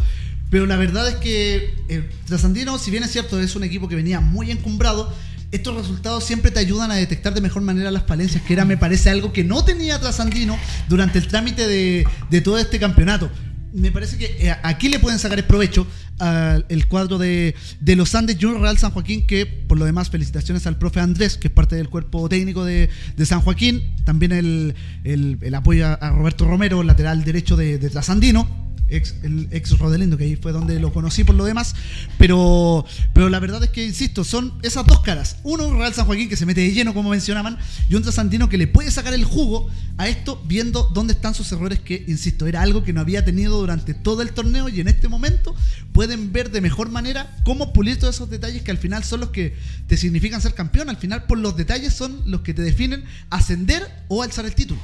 pero la verdad es que eh, Trasandino, si bien es cierto, es un equipo que venía muy encumbrado, estos resultados siempre te ayudan a detectar de mejor manera las falencias, que era, me parece, algo que no tenía Trasandino durante el trámite de, de todo este campeonato. Me parece que eh, aquí le pueden sacar el provecho al cuadro de, de los Andes Junior Real San Joaquín, que por lo demás felicitaciones al profe Andrés, que es parte del cuerpo técnico de, de San Joaquín, también el, el- apoyo a- a Roberto Romero, lateral derecho de, de Trasandino, ex, el ex Rodelindo, que ahí fue donde lo conocí por lo demás, pero, pero la verdad es que, insisto, son esas dos caras, uno un Real San Joaquín que se mete de lleno, como mencionaban, y un Trasandino que le puede sacar el jugo a esto viendo dónde están sus errores, que, insisto, era algo que no había tenido durante todo el torneo y en este momento pueden ver de mejor manera cómo pulir todos esos detalles que al final son los que te significan ser campeón. Al final, por los detalles son los que te definen ascender o alzar el título.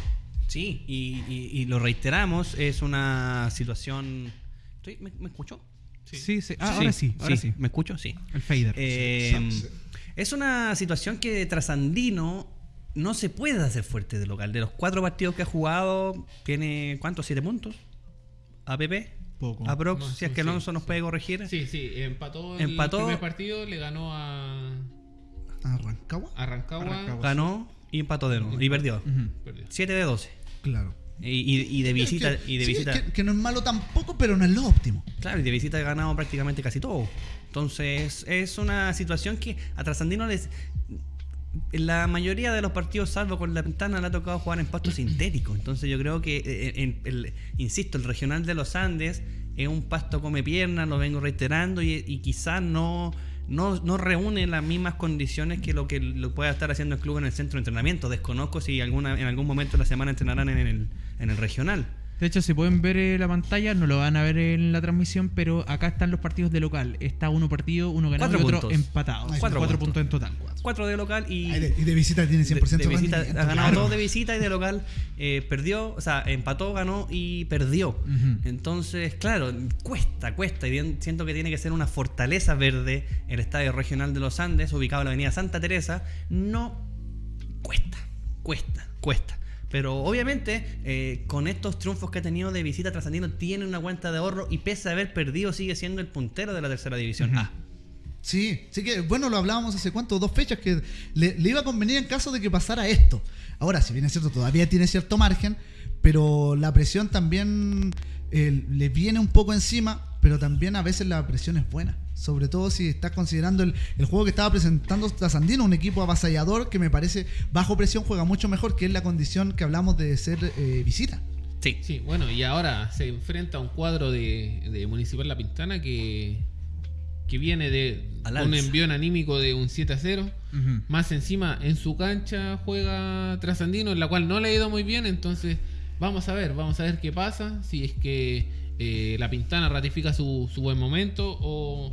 Sí, y, y- y lo reiteramos, es una situación... ¿Estoy- ¿Me, me escucho? Sí, sí. Ah, ahora sí, ahora sí. ¿Me escucho? Sí. El fader. Eh, es una situación que Trasandino no se puede hacer fuerte de local. De los cuatro partidos que ha jugado, tiene ¿cuántos? ¿Siete puntos? APP. Poco. Aprox, No, si es que sí, Alonso nos sí. puede corregir. Sí, sí, empató el Empató. primer partido, le ganó a, ¿A Rancagua? a Rancagua. Rancagua. Ganó y empató de nuevo. Y perdió. Ujú. Perdió. 7 de 12. Claro. Y, de visita. Que- y de sí, visita que, que no es malo tampoco, pero no es lo óptimo. Claro, y de visita ha ganado prácticamente casi todo. Entonces, es una situación que a Trasandino les. La mayoría de los partidos, salvo con la ventana, le ha tocado jugar en pasto sintético. Entonces, yo creo que, eh, en- el- insisto, el regional de los Andes es un pasto come piernas, lo vengo reiterando, y, y quizás no, no, no reúne las mismas condiciones que lo que lo pueda estar haciendo el club en el centro de entrenamiento. Desconozco si alguna, en algún momento de la semana entrenarán en el, en el regional. De hecho, si pueden ver eh, la pantalla, no lo van a ver en la transmisión, pero acá están los partidos de local. Está uno partido, uno ganado Cuatro y otro puntos. empatado. Ahí Cuatro, puntos en total. Cuatro de local y. De- y de visita tiene 100% de, de visita, rendimiento, ha ganado claro. todo de visita y de local eh, perdió, o sea, empató, ganó y perdió. Ujú. Entonces, claro, cuesta, cuesta. Y bien, siento que tiene que ser una fortaleza verde el Estadio Regional de los Andes, ubicado en la Avenida Santa Teresa. No cuesta, cuesta, cuesta. Pero obviamente, eh, con estos triunfos que ha tenido de visita, Trasandino tiene una cuenta de ahorro y pese a haber perdido, sigue siendo el puntero de la tercera división A. Sí, sí que, bueno, lo hablábamos hace cuánto, dos fechas, que le, le iba a convenir en caso de que pasara esto. Ahora, si bien es cierto, todavía tiene cierto margen, pero la presión también eh, le viene un poco encima, pero también a veces la presión es buena. Sobre todo si estás considerando el, el juego que estaba presentando Trasandino, un equipo avasallador que me parece bajo presión juega mucho mejor, que es la condición que hablamos de ser eh, visita. Sí. Sí, bueno, y ahora se enfrenta a un cuadro de, de Municipal La Pintana que, que viene de Al un envión anímico de un 7 a 0. Ujú. Más encima, en su cancha juega Trasandino, en la cual no le ha ido muy bien. Entonces, vamos a ver, vamos a ver qué pasa. Si es que eh, la Pintana ratifica su, su buen momento o,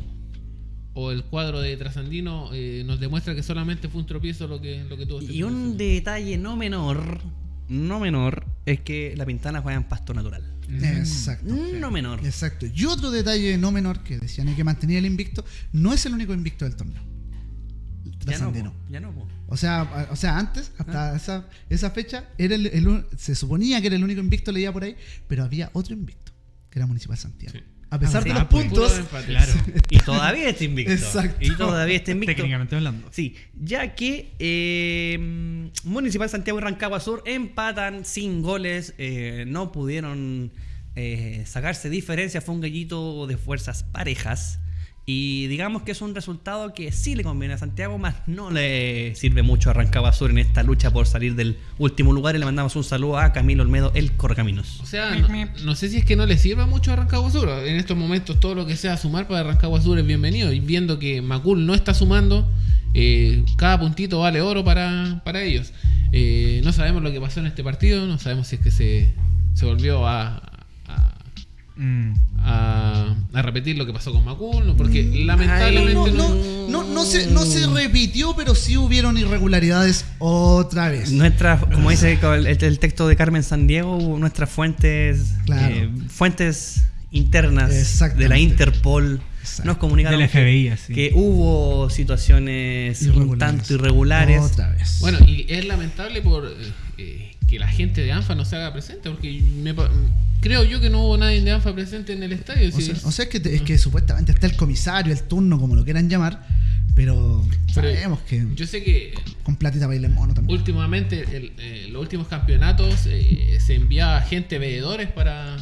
o el cuadro de Trasandino eh, nos demuestra que solamente fue un tropiezo lo que, lo que tuvo. este Y un detalle no menor, no menor, es que la Pintana juega en pasto natural. Exacto. No menor. Exacto. Y otro detalle no menor que decían que mantenía el invicto, no es el único invicto del torneo. Ya no, Trasandino. ya no. O sea, a- o sea, antes, hasta esa, esa fecha, era el, el se suponía que era el único invicto, leía por ahí, pero había otro invicto, que era Municipal Santiago. Sí. A pesar Ah, de sí. los Ah, pues, puntos, empate. Claro. Y todavía está invicto. Exacto. Y todavía está invicto. Técnicamente hablando. Sí, ya que eh, Municipal Santiago y Rancagua Sur empatan sin goles, eh, no pudieron eh, sacarse diferencia, fue un gallito de fuerzas parejas. Y digamos que es un resultado que sí le conviene a Santiago, más no le sirve mucho a Rancagua Sur en esta lucha por salir del último lugar. Y le mandamos un saludo a Camilo Olmedo, el Correcaminos. O sea, no, sé si es que no le sirva mucho a Rancagua Sur. En estos momentos todo lo que sea sumar para Rancagua Sur es bienvenido. Y viendo que Macul no está sumando, eh, cada puntito vale oro para, para ellos. Eh, no sabemos lo que pasó en este partido, no sabemos si es que se, se volvió a, Mm. a- a repetir lo que pasó con Macul, ¿no? porque lamentablemente no, no, no, no, no se, no se repitió, pero sí hubieron irregularidades otra vez. Nuestra, como dice el, el texto de Carmen San Diego, nuestras fuentes, Claro. eh, fuentes internas de la Interpol Exacto. nos comunicaron Del que- hubo situaciones un tanto irregulares. Otra vez. Bueno, y es lamentable por eh, eh, que la gente de ANFA no se haga presente, porque me creo yo que no hubo nadie de ANFA presente en el estadio. O sí. sea, o sea, es, que, te- es que supuestamente está el comisario, el turno, como lo quieran llamar, pero, Pero sabemos que Yo sé que con platita baila el mono también. últimamente, el- eh, los últimos campeonatos, eh, se envía gente veedores para.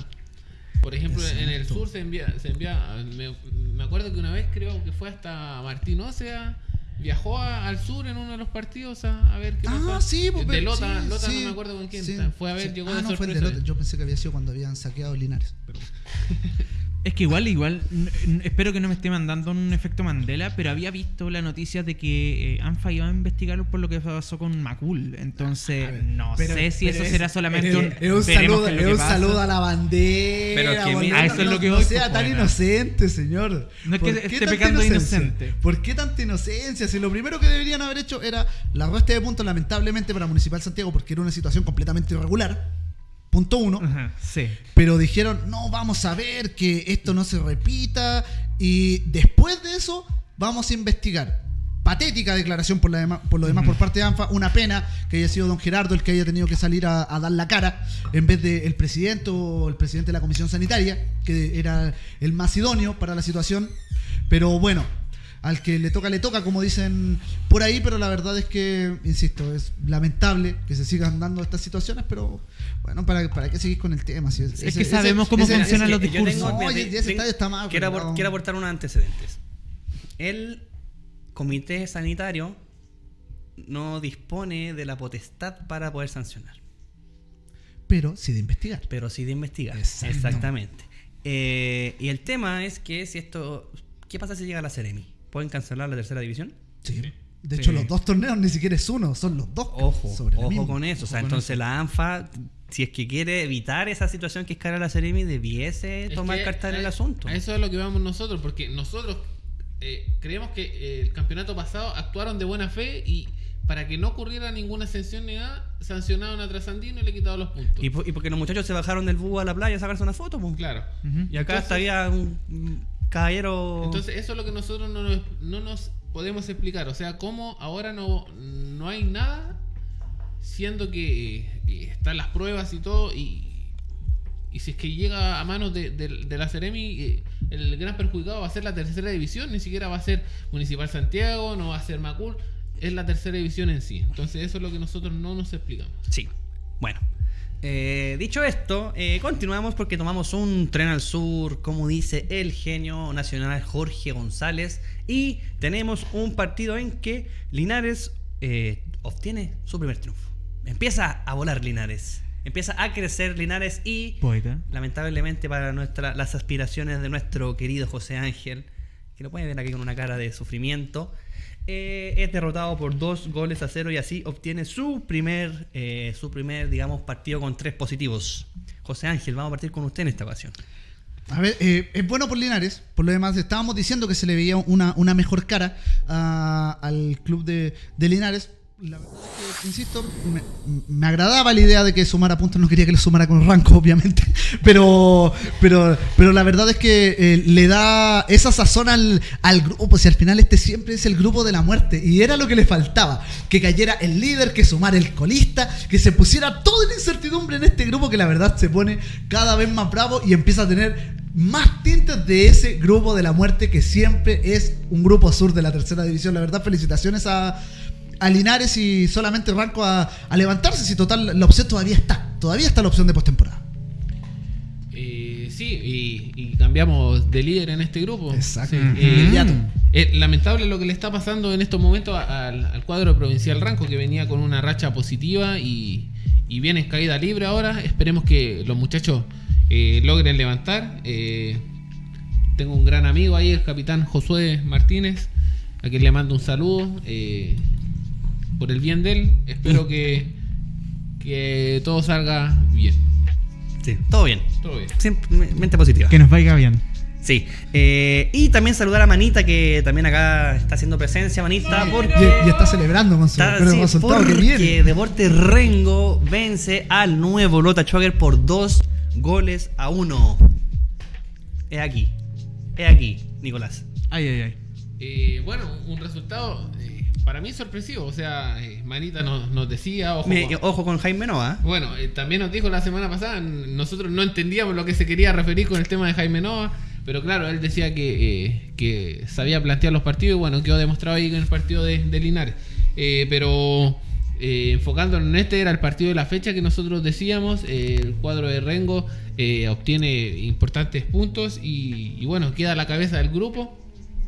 Por ejemplo, en el sur se envía. Se envía me, me acuerdo que una vez creo que fue hasta Martín Ocea. Viajó a- al sur en uno de los partidos a, a ver qué Ah, pasaba. sí, pues, de Lota, sí, Lota sí, no me acuerdo con quién. sí, fue a ver, llegó ah, de no, fue el de sorpresa. Lota. Yo pensé que había sido cuando habían saqueado Linares. Pero... Es que igual, igual, espero que no me esté mandando un efecto Mandela, pero había visto la noticia de que eh, ANFA iba a investigar por lo que pasó con Macul. Entonces, ver, no pero- sé si eso es- será solamente es- un. Es un veremos saludo, es un saludo a la bandera. Pero que mira- A eso es lo que no voy, sea pues, tan bueno. inocente, señor. No es ¿Por que qué esté tanta pecando de inocencia? inocente. ¿Por qué tanta inocencia? Si lo primero que deberían haber hecho era la resta de puntos, lamentablemente, para Municipal Santiago, porque era una situación completamente irregular. Punto uno. Ajá, sí. Pero dijeron, no, vamos a ver que esto no se repita. Y después de eso, vamos a investigar. patética declaración por, la dema- por lo demás por parte de ANFA. Una pena que haya sido don Gerardo el que haya tenido que salir a, a dar la cara en vez del presidente o el presidente de la comisión sanitaria, que era el más idóneo para la situación. Pero bueno, al que le toca, le toca, como dicen por ahí, pero la verdad es que, insisto, es lamentable que se sigan dando estas situaciones, pero bueno, ¿para, para qué seguir con el tema? Si Es que sabemos cómo ese- funcionan ese- los yo discursos. tengo- No, mira, ese tengo- estadio está mal quiero, arreglado. apor- quiero aportar unos antecedentes. El comité sanitario no dispone de la potestad para poder sancionar, Pero sí de investigar. pero sí de investigar. Exacto. Exactamente. Eh, y el tema es que si esto... ¿Qué pasa si llega a la Ceremi? ¿Pueden cancelar la tercera división? Sí. De Sí. hecho, los dos torneos ni siquiera es uno, son los dos. Ojo, sobre ojo con eso. O sea, Ojo entonces la ANFA, si es que quiere evitar esa situación que es cara a la Ceremi, debiese Es tomar carta en el asunto. A eso es lo que vamos nosotros, porque nosotros eh, creemos que eh, el campeonato pasado actuaron de buena fe y para que no ocurriera ninguna sanción ni nada, sancionaron a Trasandino y le quitaron los puntos. Y, y porque los muchachos se bajaron del búho a la playa a sacarse una foto, pues. claro. Y acá había un un caballero. Entonces, eso es lo que nosotros no nos, no nos podemos explicar. O sea, cómo ahora no, no hay nada, siendo que eh, están las pruebas y todo, y, y si es que llega a manos de, de- la Ceremi, eh, el gran perjudicado va a ser la tercera división, ni siquiera va a ser Municipal Santiago, no va a ser Macul, es la tercera división en sí. Entonces, eso es lo que nosotros no nos explicamos. Sí. Bueno. Eh, dicho esto, eh, continuamos porque tomamos un tren al sur, como dice el genio nacional Jorge González, y tenemos un partido en que Linares eh, obtiene su primer triunfo. Empieza a volar Linares, empieza a crecer Linares y Poeta. lamentablemente para nuestra, las aspiraciones de nuestro querido José Ángel, que lo pueden ver aquí con una cara de sufrimiento, eh, es derrotado por dos goles a cero y así obtiene su primer, eh, su primer, digamos, partido con tres positivos. José Ángel, vamos a partir con usted en esta ocasión. A ver, eh, es bueno por Linares. Por lo demás, estábamos diciendo que se le veía una, una mejor cara a- al club de, de Linares. La verdad es que, insisto, me, me agradaba la idea de que sumara puntos. No quería que le sumara con Ranco, obviamente. Pero, pero, pero la verdad es que eh, le da esa sazón al, al grupo. Si al final este siempre es el grupo de la muerte. Y era lo que le faltaba. Que cayera el líder, que sumara el colista, que se pusiera toda la incertidumbre en este grupo que la verdad se pone cada vez más bravo y empieza a tener más tintes de ese grupo de la muerte que siempre es un grupo sur de la tercera división. La verdad, felicitaciones a, a Linares y solamente Ranco a, a levantarse. Si total, la opción todavía está. Todavía está la opción de postemporada. Eh, sí, y, y cambiamos de líder en este grupo. Exacto. Sí, Ujú. eh, eh, lamentable lo que le está pasando en estos momentos al, al cuadro provincial Ranco, que venía con una racha positiva y, y viene en caída libre ahora. Esperemos que los muchachos eh, logren levantar. Eh, tengo un gran amigo ahí, el capitán Josué Martínez, a quien le mando un saludo por el bien de él. Espero que, que todo salga bien. Sí, todo bien. Todo bien. Simplemente positiva. Que nos vaya bien. Sí. Eh, y también saludar a Manita, que también acá está haciendo presencia, Manita, porque... Y, y está celebrando con su Está- el sí, resultado que porque viene. Deporte Rengo vence al nuevo Lota Schwager por dos goles a uno. Es aquí. Es aquí, Nicolás. Ay, ay, ay. Eh, bueno, un resultado eh, para mí sorpresivo. O sea, eh, Manita nos, nos decía, ojo, Me- con- ojo con Jaime Noa. bueno, también nos dijo la semana pasada, nosotros no entendíamos lo que se quería referir con el tema de Jaime Nova, pero claro, él decía que, que sabía plantear los partidos y bueno, quedó demostrado ahí en el partido de, de Linares. Pero enfocándonos en este, era el partido de la fecha que nosotros decíamos, el cuadro de Rengo obtiene importantes puntos y, y bueno, queda a la cabeza del grupo.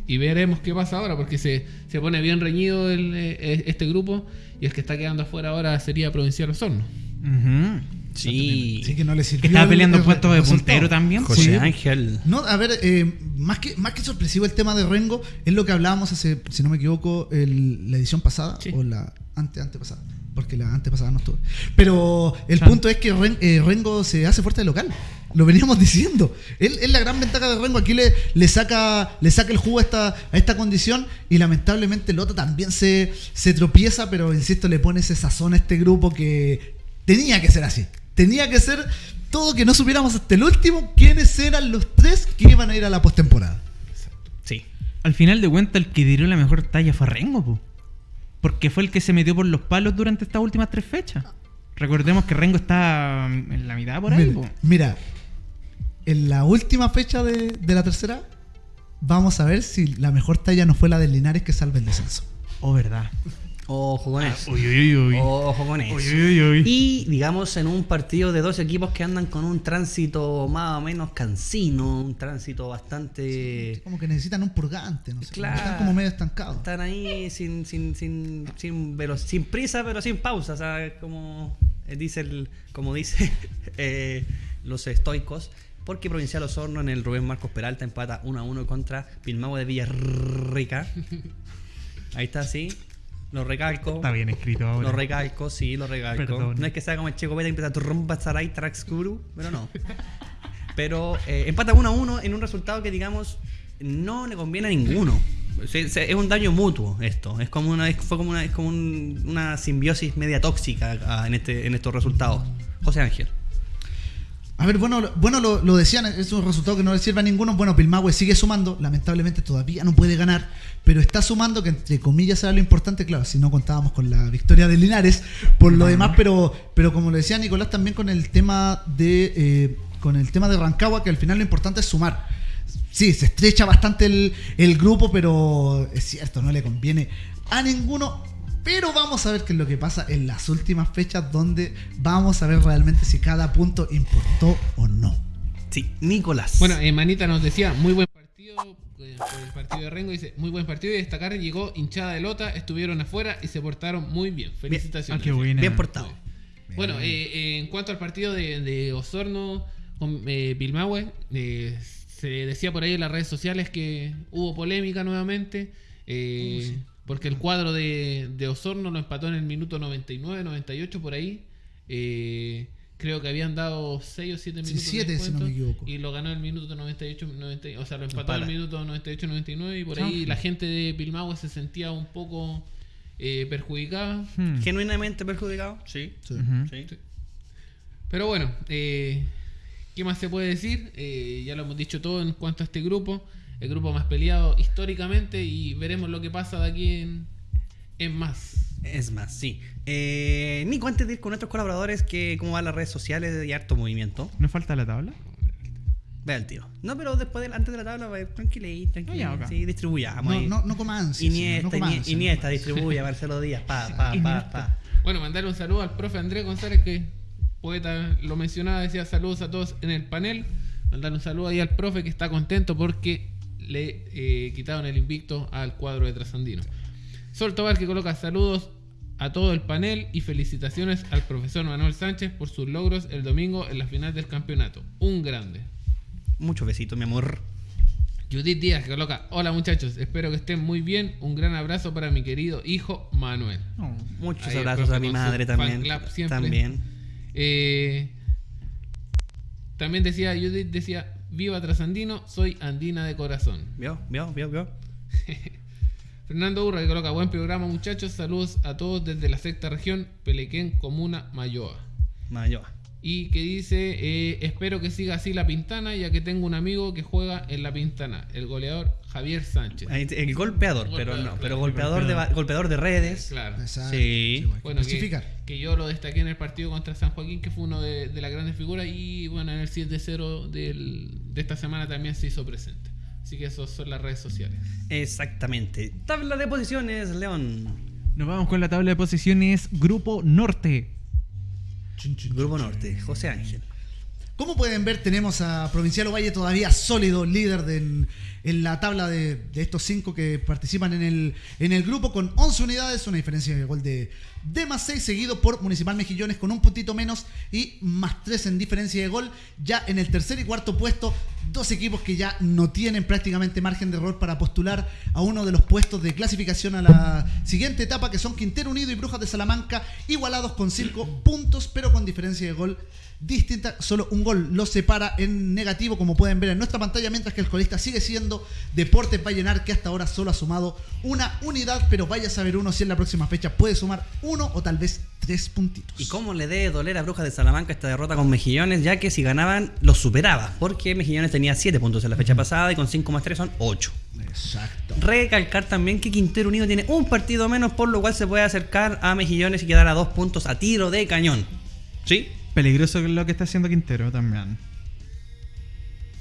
Y veremos qué pasa ahora, porque se, se pone bien reñido el, eh, este grupo. Y el que está quedando afuera ahora sería Provincial Osorno. Ujú. Sí. Así que no le sirvió. Que estaba el- peleando el puestos de puntero también. José Sí. Ángel. No, a ver, eh, más, que, más que sorpresivo el tema de Rengo, es lo que hablábamos hace, si no me equivoco, el- la edición pasada Sí. o la ante antepasada, porque la antepasada no estuve. Pero el punto es que Ren- eh, Rengo se hace fuerte de local. Lo veníamos diciendo. Él es la gran ventaja de Rengo. Aquí le, le saca le saca el jugo a esta, a esta condición y lamentablemente Lota también se, se tropieza, pero insisto, le pone ese sazón a este grupo que tenía que ser así. Tenía que ser todo que no supiéramos hasta el último quiénes eran los tres que iban a ir a la postemporada. Sí. al final de cuentas el que tiró la mejor talla fue Rengo, po. Porque fue el que se metió por los palos durante estas últimas tres fechas. Recordemos que Rengo está mm, en la mitad por ahí, po. Mira, en la última fecha de, de la tercera, vamos a ver si la mejor talla no fue la del Linares que salva el descenso. Oh, verdad. Ojo con eso. Uy, uy, uy, uy. Ojo con eso. Uy, uy, uy. Y digamos en un partido de dos equipos que andan con un tránsito más o menos cansino, un tránsito bastante... Como que necesitan un purgante, no sé. Claro. Están como medio estancados. Están ahí sin, sin, sin, sin, velo- sin prisa, pero sin pausa. O sea, como eh, dice, el, como dice eh, los estoicos. Porque Provincial Osorno en el Rubén Marcos Peralta empata 1 a 1 contra Pilmahue de Villarrica. Ahí está, sí. Lo recalco. Está bien escrito ahora. Lo recalco, sí, lo recalco. Perdón. No es que sea como el Checo que empieza a trompa Sarai Traxcuru, pero no. pero eh, empata 1 a 1 en un resultado que, digamos, no le conviene a ninguno. Se- se- es un daño mutuo esto. Es como una, es- fue como una, es como un- una simbiosis media tóxica ah, en, este, en estos resultados. José Ángel. A ver, bueno, lo- bueno lo, lo decían, es un resultado que no le sirve a ninguno. Bueno, Pilmahue sigue sumando, lamentablemente todavía no puede ganar, pero está sumando, que entre comillas era lo importante, claro, si no contábamos con la victoria de Linares, por lo demás, pero, pero como le decía Nicolás también con el tema de eh, con el tema de Rancagua, que al final lo importante es sumar. Sí, se estrecha bastante el grupo, pero es cierto, no le conviene a ninguno. Pero vamos a ver qué es lo que pasa en las últimas fechas, donde vamos a ver realmente si cada punto importó o no. Sí, Nicolás. Bueno, eh, Manita nos decía, muy buen partido eh, por el partido de Rengo. Dice, muy buen partido y destacar, llegó hinchada de lota, estuvieron afuera y se portaron muy bien. Felicitaciones. Ah, qué buena. bien portado. Bueno, eh, eh, en cuanto al partido de, de Osorno con eh, Pilmahue, eh, se decía por ahí en las redes sociales que hubo polémica nuevamente, eh, porque el cuadro de, de Osorno lo empató en el minuto 99, 98 por ahí. Eh, creo que habían dado 6 o 7 Sí, minutos. de siete, si no me equivoco. Y lo ganó en el minuto 98, 90, o sea, lo empató en el minuto 98, 99 y por Ah, ahí sí. la gente de Pilmahue se sentía un poco eh, perjudicada. Hmm. Genuinamente perjudicado. Sí. Sí. Ujú. sí. Pero bueno, eh, ¿qué más se puede decir? Eh, ya lo hemos dicho todo en cuanto a este grupo. El grupo más peleado históricamente y veremos lo que pasa de aquí en, en más. Es más, sí. Eh, Nico, antes de ir con nuestros colaboradores, que ¿cómo van las redes sociales y harto movimiento? ¿Nos falta la tabla? Ve al tiro. No, pero después de, antes de la tabla, tranquilí, ya, ok. Sí, distribuyamos. No, no, no coma ansias, Iniesta, no ansias, Iniesta, no Marcelo Díaz, pa, pa, pa, pa. Bueno, mandarle un saludo al profe Andrés González, que poeta lo mencionaba, decía saludos a todos en el panel. Mandarle un saludo ahí al profe que está contento porque le eh, quitaron el invicto al cuadro de Trasandino. Sol Tobar que coloca saludos a todo el panel y felicitaciones al profesor Manuel Sánchez por sus logros el domingo en la final del campeonato. Un grande. Muchos besitos, mi amor. Judith Díaz que coloca, hola muchachos, espero que estén muy bien. Un gran abrazo para mi querido hijo Manuel. Muchos Ahí abrazos a mi madre también. También. Eh, también decía, Judith decía, viva Trasandino, soy andina de corazón. ¿Vio? ¿Vio? ¿Vio? ¿Vio? Fernando Urra que coloca, buen programa muchachos, saludos a todos desde la sexta región, Pelequén, Comuna, Mayoa. Mayoa. Y que dice, eh, espero que siga así la Pintana, ya que tengo un amigo que juega en la Pintana, el goleador Javier Sánchez. El golpeador, pero Golpeador, no. claro. Pero golpeador de, ba- golpeador de redes. Claro. Exacto, Sí. bueno, que que, justificar. que yo lo destaqué en el partido contra San Joaquín, que fue uno de, de las grandes figuras, y bueno, en el 7-0 del- de esta semana también se hizo presente. Así que esas son las redes sociales. Exactamente. Tabla de posiciones, León. Nos vamos con la tabla de posiciones Grupo Norte. Grupo Norte, José Ángel. Como pueden ver, tenemos a Provincial Ovalle todavía sólido, líder de- en, la tabla de, de estos cinco que participan en el, en el grupo con 11 unidades, una diferencia de gol de, de más 6, seguido por Municipal Mejillones con un puntito menos y más 3 en diferencia de gol. Ya en el tercer y cuarto puesto, dos equipos que ya no tienen prácticamente margen de error para postular a uno de los puestos de clasificación a la siguiente etapa, que son Quintero Unido y Brujas de Salamanca, igualados con 5 puntos, pero con diferencia de gol distinta, solo un gol los separa en negativo, como pueden ver en nuestra pantalla, mientras que el colista sigue siendo Deportes Vallenar, que hasta ahora solo ha sumado una unidad, pero vaya a saber uno si en la próxima fecha puede sumar uno o tal vez Tres puntitos. ¿Y cómo le debe doler a Brujas de Salamanca esta derrota con Mejillones? Ya que si ganaban, los superaba. Porque Mejillones tenía 7 puntos en la fecha pasada y con 5 más 3 son 8. Exacto. Recalcar también que Quintero Unido tiene un partido menos, por lo cual se puede acercar a Mejillones y quedar a dos puntos a tiro de cañón. ¿Sí? Peligroso lo que está haciendo Quintero también.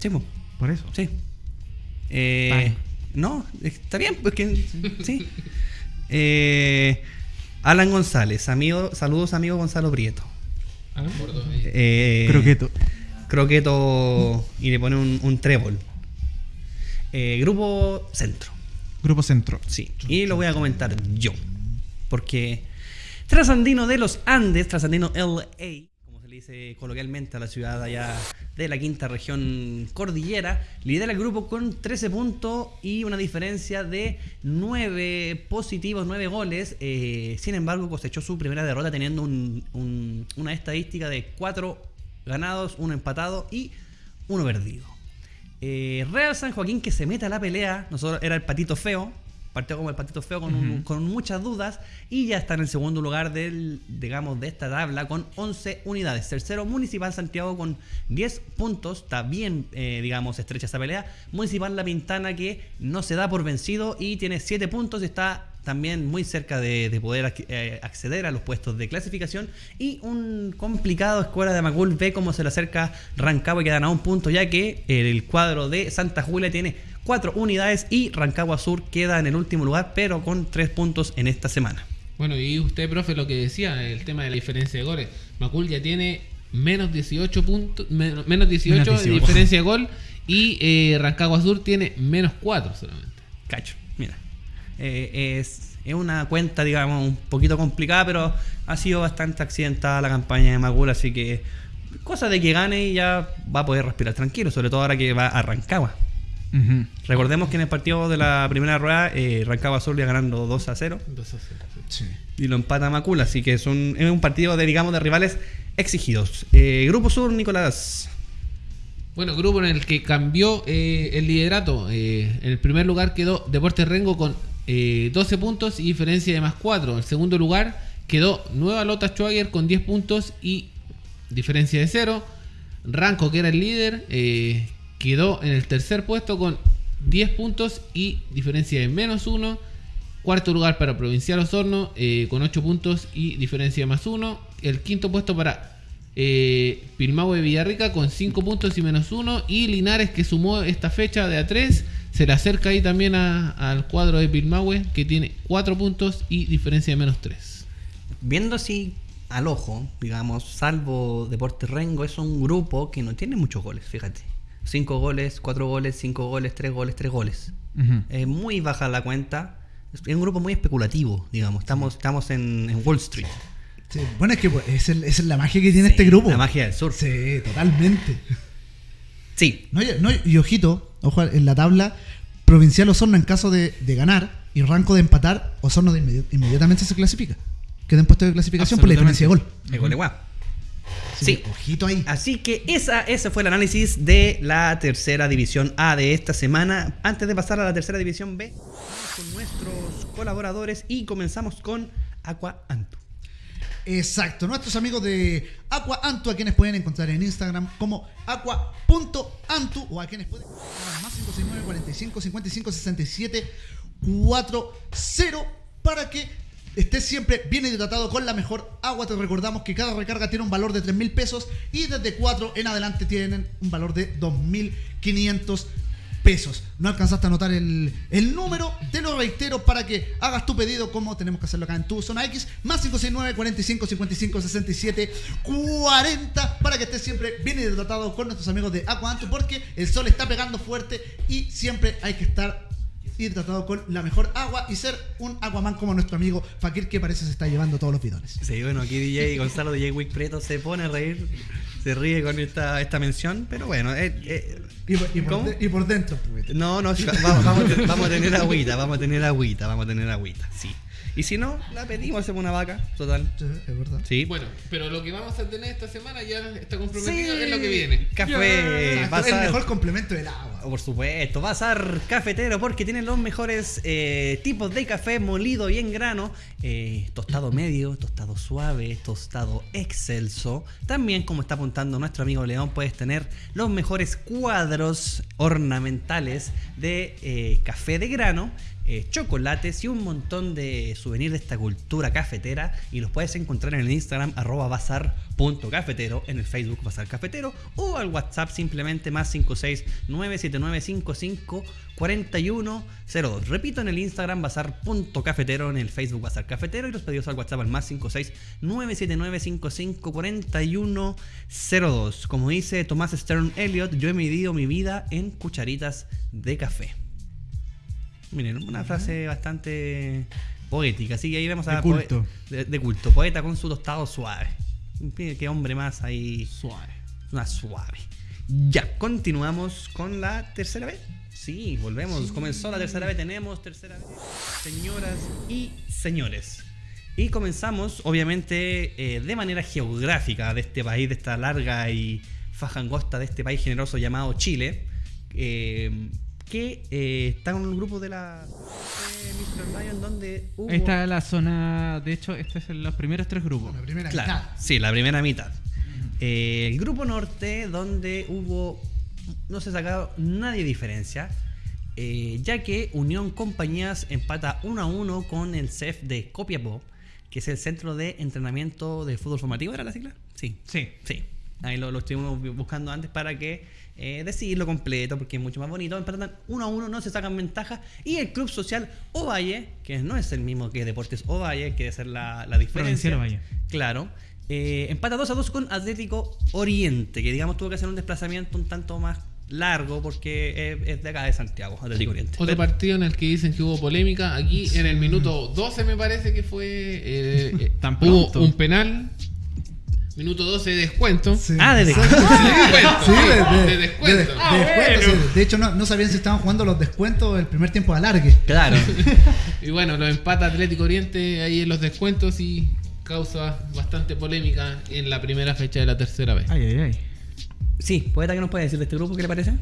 Sí, po. Por eso. sí. Eh. No, está bien, pues que sí. Eh, Alan González, amigo, saludos amigo Gonzalo Prieto. Ah, eh. Croqueto. Croqueto y le pone un, un trébol. Eh, grupo Centro. Grupo Centro. Sí, y lo voy a comentar yo. Porque Trasandino de los Andes, Trasandino LA, dice coloquialmente a la ciudad allá de la quinta región cordillera, lidera el grupo con 13 puntos y una diferencia de 9 positivos, 9 goles. Eh, sin embargo, cosechó su primera derrota teniendo un- un- una estadística de 4 ganados, 1 empatado y 1 perdido. Eh, Real San Joaquín que se mete a la pelea. Nosotros era el patito feo. Partió como el patito feo con, un- con muchas dudas. Y ya está en el segundo lugar del, digamos, de esta tabla con 11 unidades. Tercero, Municipal Santiago con 10 puntos. Está bien, eh, digamos, estrecha esa pelea. Municipal La Pintana que no se da por vencido y tiene 7 puntos. y Está también muy cerca de, de poder ac- eh, acceder a los puestos de clasificación. Y un complicado Escuela de Macul ve cómo se le acerca Rancagua y quedan a un punto, ya que el cuadro de Santa Julia tiene cuatro unidades y Rancagua Sur queda en el último lugar, pero con tres puntos en esta semana. Bueno, y usted, profe, lo que decía, el tema de la diferencia de goles. Macul ya tiene menos 18 puntos, menos, menos 18 Menos de 18. diferencia de gol y eh, Rancagua Sur tiene menos 4 solamente. Cacho, mira. Eh, es, es una cuenta, digamos, un poquito complicada, pero ha sido bastante accidentada la campaña de Macul, así que cosa de que gane y ya va a poder respirar tranquilo, sobre todo ahora que va a Rancagua. Recordemos que en el partido de la primera rueda, eh, Rancagua Sur iba ganando 2 a 0 2 a 0, sí. Sí. y lo empata Macul, así que es un, es un partido de, digamos, de rivales exigidos. Eh, Grupo Sur, Nicolás. Bueno, grupo en el que cambió eh, el liderato. Eh, en el primer lugar quedó Deportes Rengo con eh, 12 puntos y diferencia de más 4. En segundo lugar quedó Nueva Lota Schwager con 10 puntos y diferencia de 0. Ranco, que era el líder, eh, quedó en el tercer puesto con 10 puntos y diferencia de menos 1. Cuarto lugar para Provincial Osorno eh, con 8 puntos y diferencia de más 1. El quinto puesto para eh, Pilmahue Villarrica con 5 puntos y menos 1. Y Linares que sumó esta fecha de A3. Se le acerca ahí también a- al cuadro de Pilmahue que tiene 4 puntos y diferencia de menos 3. Viendo así al ojo, digamos, salvo Deportes Rengo, es un grupo que no tiene muchos goles, fíjate. 5 goles, 4 goles, 5 goles, 3 goles, 3 goles. Es muy baja la cuenta. Es un grupo muy especulativo, digamos. Estamos, estamos en, en Wall Street. Sí, Bueno, es que pues, es, el- es la magia que tiene este grupo. La magia del sur. Sí, totalmente. Sí. No, y- no, y ojito, ojo, en la tabla, Provincial Osorno en caso de, de ganar y Ranco de empatar, Osorno de inmedi- inmediatamente se clasifica. Queda en puesto de clasificación por la diferencia de gol. El gol de Guau. Sí. que, Ojito ahí. Así que esa, ese fue el análisis de la tercera división A de esta semana. Antes de pasar a la tercera división B, con nuestros colaboradores y comenzamos con Aqua Antu. Exacto, nuestros amigos de Aqua Antu, a quienes pueden encontrar en Instagram como aqua.antu o a quienes pueden encontrar más 569 45 55 67 40 para que estés siempre bien hidratado con la mejor agua. Te recordamos que cada recarga tiene un valor de 3 mil pesos y desde 4 en adelante tienen un valor de 2.500 pesos. No alcanzaste a anotar el, el número, te lo reitero para que hagas tu pedido como tenemos que hacerlo acá en tu zona X, más 569 45 55 67 40 para que estés siempre bien hidratado con nuestros amigos de Aquanto porque el sol está pegando fuerte y siempre hay que estar hidratado con la mejor agua y ser un aguaman como nuestro amigo Fakir que parece se está llevando todos los bidones. Sí, bueno, aquí DJ Gonzalo DJ Wick Preto se pone a reír, se ríe con esta, esta mención, pero bueno, eh, eh, Y por, y por ¿Cómo? de- y por dentro, pues. No, no, vamos, vamos, vamos a tener agüita, vamos a tener agüita, vamos a tener agüita, sí. Y si no, la pedimos, hacemos una vaca, total. Sí, es verdad. Sí. Bueno, pero lo que vamos a tener esta semana ya está comprometido Sí. es lo que viene. Café. A el mejor complemento del agua. Por supuesto, Bazar Cafetero porque tienen los mejores eh, tipos de café molido y en grano, eh, tostado medio, tostado suave, tostado excelso. También, como está apuntando nuestro amigo León, puedes tener los mejores cuadros ornamentales de eh, café de grano. Eh, chocolates y un montón de souvenirs de esta cultura cafetera y los puedes encontrar en el Instagram arroba bazar.cafetero, en el Facebook Bazar Cafetero o al WhatsApp simplemente más 56 97955 4102. Repito, en el Instagram bazar.cafetero, en el Facebook Bazar Cafetero y los pedidos al WhatsApp al más 56 97955 4102. Como dice Tomás Stern Elliott, yo he medido mi vida en cucharitas de café. Miren, una frase bastante poética, así que ahí vemos a De culto. de, de culto, poeta con su tostado suave. Qué hombre más ahí Suave. una suave. Ya, continuamos con la tercera vez. Sí, volvemos. Comenzó la tercera vez. Tenemos tercera vez. Señoras y señores. Y comenzamos, obviamente, eh, de manera geográfica de este país, de esta larga y faja angosta de este país generoso llamado Chile. eh, que eh, está en un grupo de la Mr. Lion donde hubo... Ahí está la zona. De hecho, este es los primeros tres grupos. La primera Claro, mitad. sí, la primera mitad. Eh, el grupo norte, donde hubo. No se sacado nadie diferencia. eh, ya que Unión Compañías empata 1 a 1 con el CEF de Copiapó, que es el Centro de Entrenamiento de Fútbol Formativo, ¿era la sigla? Sí. Sí. Sí. Ahí lo, lo estuvimos buscando antes para que eh, decirlo completo, porque es mucho más bonito. Empatan 1 a 1, no se sacan ventaja. Y el Club Social Ovalle, que no es el mismo que Deportes Ovalle, que debe ser la, la diferencia. Ovalle. Claro. Eh, empata 2 a 2 con Atlético Oriente, que digamos tuvo que hacer un desplazamiento un tanto más largo porque es, es de acá de Santiago, Atlético Oriente. Otro Pero- partido en el que dicen que hubo polémica. Aquí en el minuto 12 me parece que fue. eh, eh, Tan hubo un penal. Minuto 12 de descuento. Sí. Ah, de descuento. Sí, de, de- De descuento. de- de Ah, descuento, bueno. sí. De hecho, no, no sabían si estaban jugando los descuentos el primer tiempo de alargue. Claro. Y bueno, lo empata Atlético Oriente ahí en los descuentos y causa bastante polémica en la primera fecha de la tercera vez. Ay, ay, ay. Sí, poeta, ¿qué nos puede decir de este grupo? ¿Qué le parece?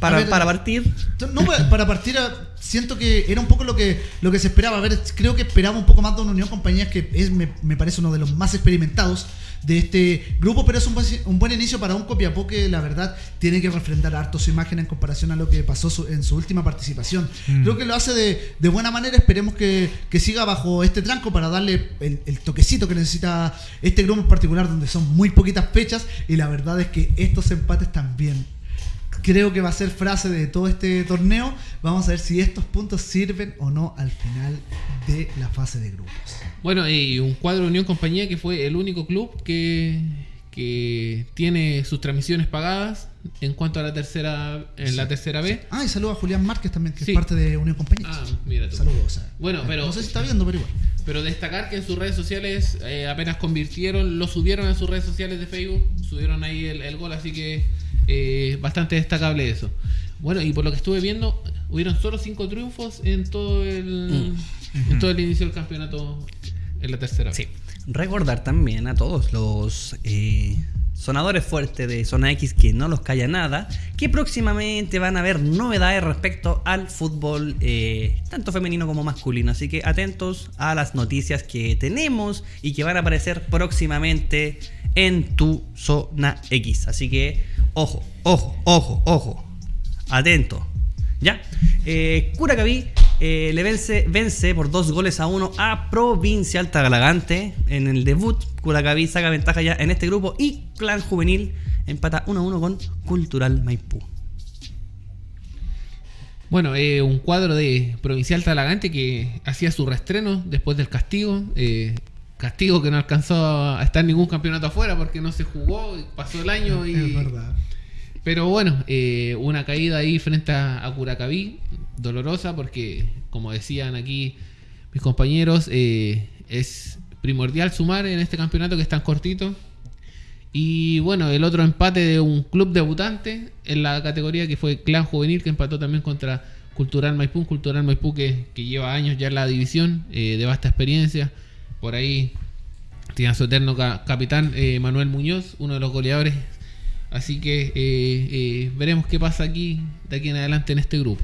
Para, ver, para partir. No, pa- para partir, a- siento que era un poco lo que, lo que se esperaba. A ver, creo que esperaba un poco más de una Unión Compañías que es, me, me parece uno de los más experimentados de este grupo, pero es un buen, un buen inicio para un Copiapó que la verdad tiene que refrendar harto su imagen en comparación a lo que pasó su- en su última participación. Mm. Creo que lo hace de, de buena manera, esperemos que, que siga bajo este tranco para darle el, el toquecito que necesita este grupo en particular, donde son muy poquitas fechas y la verdad es que estos empates también creo que va a ser frase de todo este torneo. Vamos a ver si estos puntos sirven o no al final de la fase de grupos. Bueno, y un cuadro de Unión Compañía que fue el único club que, que tiene sus transmisiones pagadas en cuanto a la tercera en la tercera B. Ah, y saludo a Julián Márquez también, que Sí. es parte de Unión Compañía. Ah, mira tú. Saludos. o sea, Bueno, pero- No sé si está viendo, pero igual. Pero destacar que en sus redes sociales eh, apenas convirtieron, lo subieron a sus redes sociales de Facebook, subieron ahí el, el gol, así que eh, bastante destacable eso. Bueno, y por lo que estuve viendo, hubieron solo cinco triunfos en todo el, en todo el inicio del campeonato en la tercera. Sí. Recordar también a todos los eh, sonadores fuertes de Zona X que no los calla nada, que próximamente van a haber novedades respecto al fútbol, eh, tanto femenino como masculino. Así que atentos a las noticias que tenemos y que van a aparecer próximamente en tu Zona X. Así que, ojo, ojo, ojo, ojo. Atento. ¿Ya? Eh, Curacaví eh, le vence, vence por dos goles a uno a Provincial Tagalagante en el debut. Curacaví saca ventaja ya en este grupo y Clan Juvenil empata 1 a 1 con Cultural Maipú. Bueno, eh, un cuadro de Provincial Talagante que hacía su reestreno después del castigo. eh, castigo que no alcanzó a estar en ningún campeonato afuera porque no se jugó, y pasó el año y... Es verdad. Pero bueno, eh, una caída ahí frente a, a Curacaví, dolorosa porque, como decían aquí mis compañeros, eh, es primordial sumar en este campeonato que es tan cortito. Y bueno, el otro empate de un club debutante en la categoría que fue Clan Juvenil, que empató también contra Cultural Maipú, Cultural Maipú que, lleva años ya en la división, eh, de vasta experiencia. Por ahí tiene a su eterno ca- capitán eh, Manuel Muñoz, uno de los goleadores. Así que veremos qué pasa aquí de aquí en adelante en este grupo.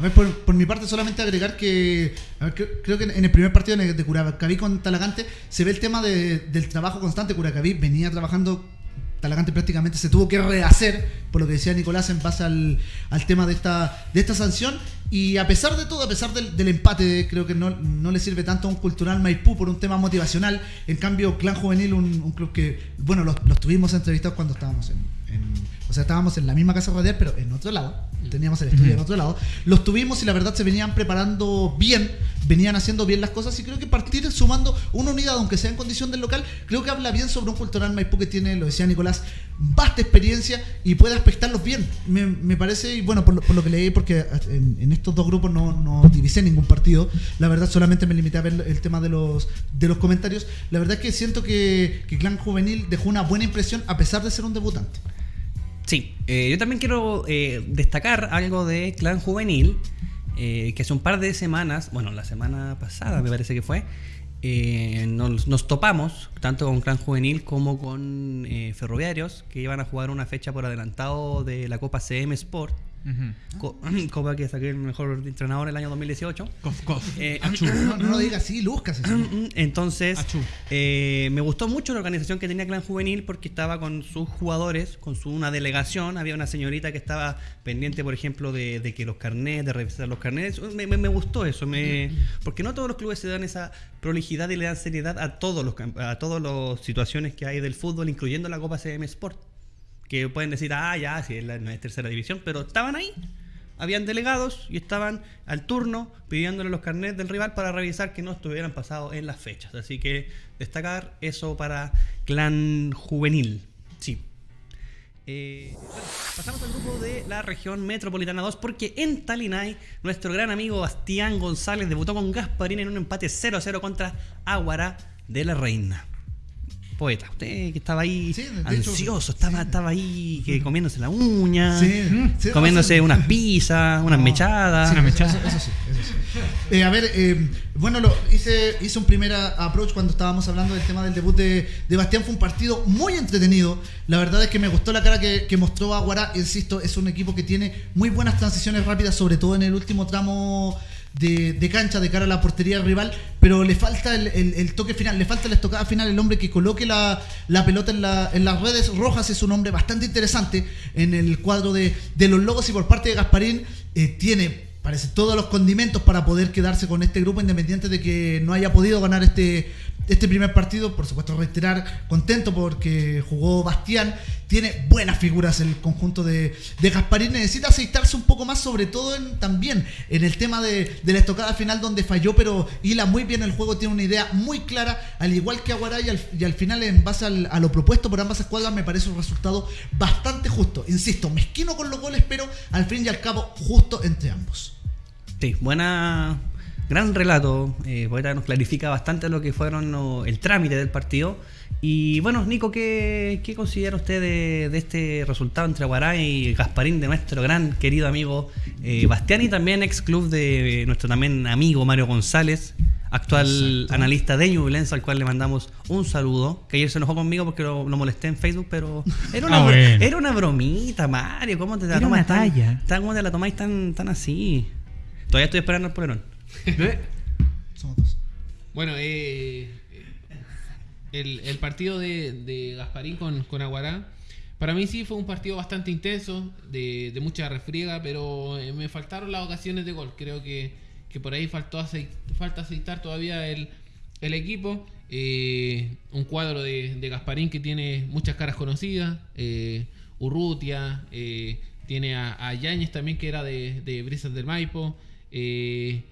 A ver, por, mi parte, solamente agregar que creo, que en el primer partido de Curacaví con Talagante se ve el tema de- del trabajo constante. Curacaví venía trabajando, Talagante prácticamente se tuvo que rehacer, por lo que decía Nicolás, en base al, al tema de esta, de esta sanción. Y a pesar de todo, a pesar del, empate, creo que no, no le sirve tanto a un cultural Maipú por un tema motivacional. En cambio, Clan Juvenil, un, club que, bueno, los, los tuvimos entrevistados cuando estábamos en- o sea, estábamos en la misma casa radial, pero en otro lado. Teníamos el estudio en otro lado. Los tuvimos y la verdad se venían preparando bien, venían haciendo bien las cosas y creo que partir sumando una unidad, aunque sea en condición del local, creo que habla bien sobre un cultural Maipú que tiene, lo decía Nicolás, vasta experiencia y puede aspectarlos bien. Me, me parece, y bueno, por lo, por lo que leí, porque en, en estos dos grupos no, no divisé ningún partido, la verdad solamente me limité a ver el tema de los, de los comentarios. La verdad es que siento que, que Clan Juvenil dejó una buena impresión a pesar de ser un debutante. Sí, eh, yo también quiero eh, destacar algo de Clan Juvenil, eh, que hace un par de semanas, bueno, la semana pasada me parece que fue, nos, nos topamos tanto con Clan Juvenil como con Ferroviarios, que iban a jugar una fecha por adelantado de la Copa CM Sport, co- Copa que saqué el mejor entrenador el año 2018. Cof, cof. Eh, Achú. No, no lo digas así, Lucas. así. Entonces, Achú. eh, me gustó mucho la organización que tenía Clan Juvenil porque estaba con sus jugadores, con su, una delegación. Había una señorita que estaba pendiente, por ejemplo, de, de que los carnets, de revisar los carnets. Me, me- me gustó eso, me, porque no todos los clubes se dan esa prolijidad y le dan seriedad a todos los a todas las situaciones que hay del fútbol, incluyendo la Copa CM Sport. Que pueden decir, ah, ya, si es la, no es tercera división, pero estaban ahí. Habían delegados y estaban al turno pidiéndole los carnets del rival para revisar que no estuvieran pasados en las fechas. Así que destacar eso para Clan Juvenil. Sí. Eh, bueno, pasamos al grupo de la región metropolitana 2 porque en Talinay nuestro gran amigo Bastián González debutó con Gasparín en un empate 0-0 contra Aguara de la Reina. Poeta, usted que estaba ahí Sí, de hecho, ansioso, estaba, estaba ahí que comiéndose la uña, Sí, comiéndose unas pizzas, unas No. mechadas. Eso, eso sí, eso sí. Eh, a ver, eh, bueno, lo, hice, hice un primer approach cuando estábamos hablando del tema del debut de, de Bastián. Fue un partido muy entretenido. La verdad es que me gustó la cara que, que mostró Aguará. Insisto, es un equipo que tiene muy buenas transiciones rápidas, sobre todo en el último tramo de, de cancha de cara a la portería rival, pero le falta el, el- toque final, le falta la estocada final, el hombre que coloque la, la pelota en, la- en las redes rojas es un hombre bastante interesante en el cuadro de, de los logos y por parte de Gasparín eh, tiene parece todos los condimentos para poder quedarse con este grupo independiente de que no haya podido ganar este, este primer partido. Por supuesto, reiterar, contento porque jugó Bastián. Tiene buenas figuras el conjunto de, de Gasparín. Necesita aceitarse un poco más, sobre todo también en el tema de, de la estocada final donde falló, pero hila muy bien el juego, tiene una idea muy clara, al igual que Aguaray, y al, final, en base a lo propuesto por ambas escuadras, me parece un resultado bastante justo. Insisto, mezquino con los goles, pero al fin y al cabo, justo entre ambos. Sí, buena. Gran relato. Eh, Poeta nos clarifica bastante lo que fueron lo- el trámite del partido. Y bueno, Nico, ¿qué, qué considera usted de, de este resultado entre Aguará y Gasparín de nuestro gran querido amigo eh, Bastián y también ex club de nuestro también amigo Mario González, actual analista de Ñublense, al cual le mandamos un saludo, que ayer se enojó conmigo porque lo, lo molesté en Facebook, pero era una, Ah, bueno. era una bromita, Mario, ¿cómo te la tomas una tan- talla. tan- ¿Cómo te la tomáis tan, tan así? Todavía estoy esperando el polerón. Somos dos. Bueno, eh, el, el partido de, de Gasparín con, con Aguará, para mí sí fue un partido bastante intenso, de, de mucha refriega, pero eh, me faltaron las ocasiones de gol. Creo que, que por ahí faltó aceit- falta aceitar todavía el, el equipo. Eh, un cuadro de, de Gasparín que tiene muchas caras conocidas, eh, Urrutia, eh, tiene a, a Yáñez también que era de, de Brisas del Maipo. eh,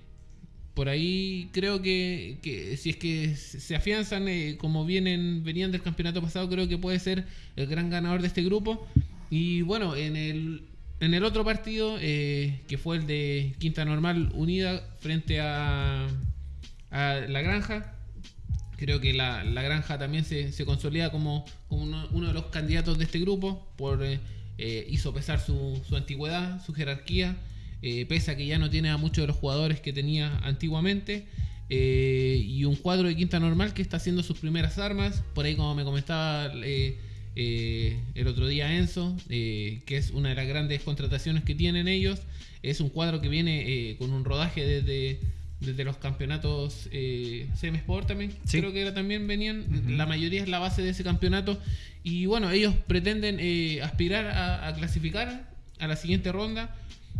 por ahí creo que, que si es que se afianzan eh, como vienen venían del campeonato pasado, creo que puede ser el gran ganador de este grupo. Y bueno, en el, en el otro partido, eh, que fue el de Quinta Normal Unida frente a, La Granja, creo que la, la Granja también se, se consolida como, como uno, uno de los candidatos de este grupo, por eh, eh, hizo pesar su, su antigüedad, su jerarquía. Eh, pese a que ya no tiene a muchos de los jugadores que tenía antiguamente. eh, y un cuadro de quinta normal que está haciendo sus primeras armas. Por ahí, como me comentaba eh, el otro día Enzo, que es una de las grandes contrataciones que tienen ellos. Es un cuadro que viene eh, con un rodaje desde, desde los campeonatos eh, CM Sport también. Sí. Creo que era, también venían. La mayoría es la base de ese campeonato. Y bueno, ellos pretenden eh, aspirar a, a clasificar a la siguiente ronda.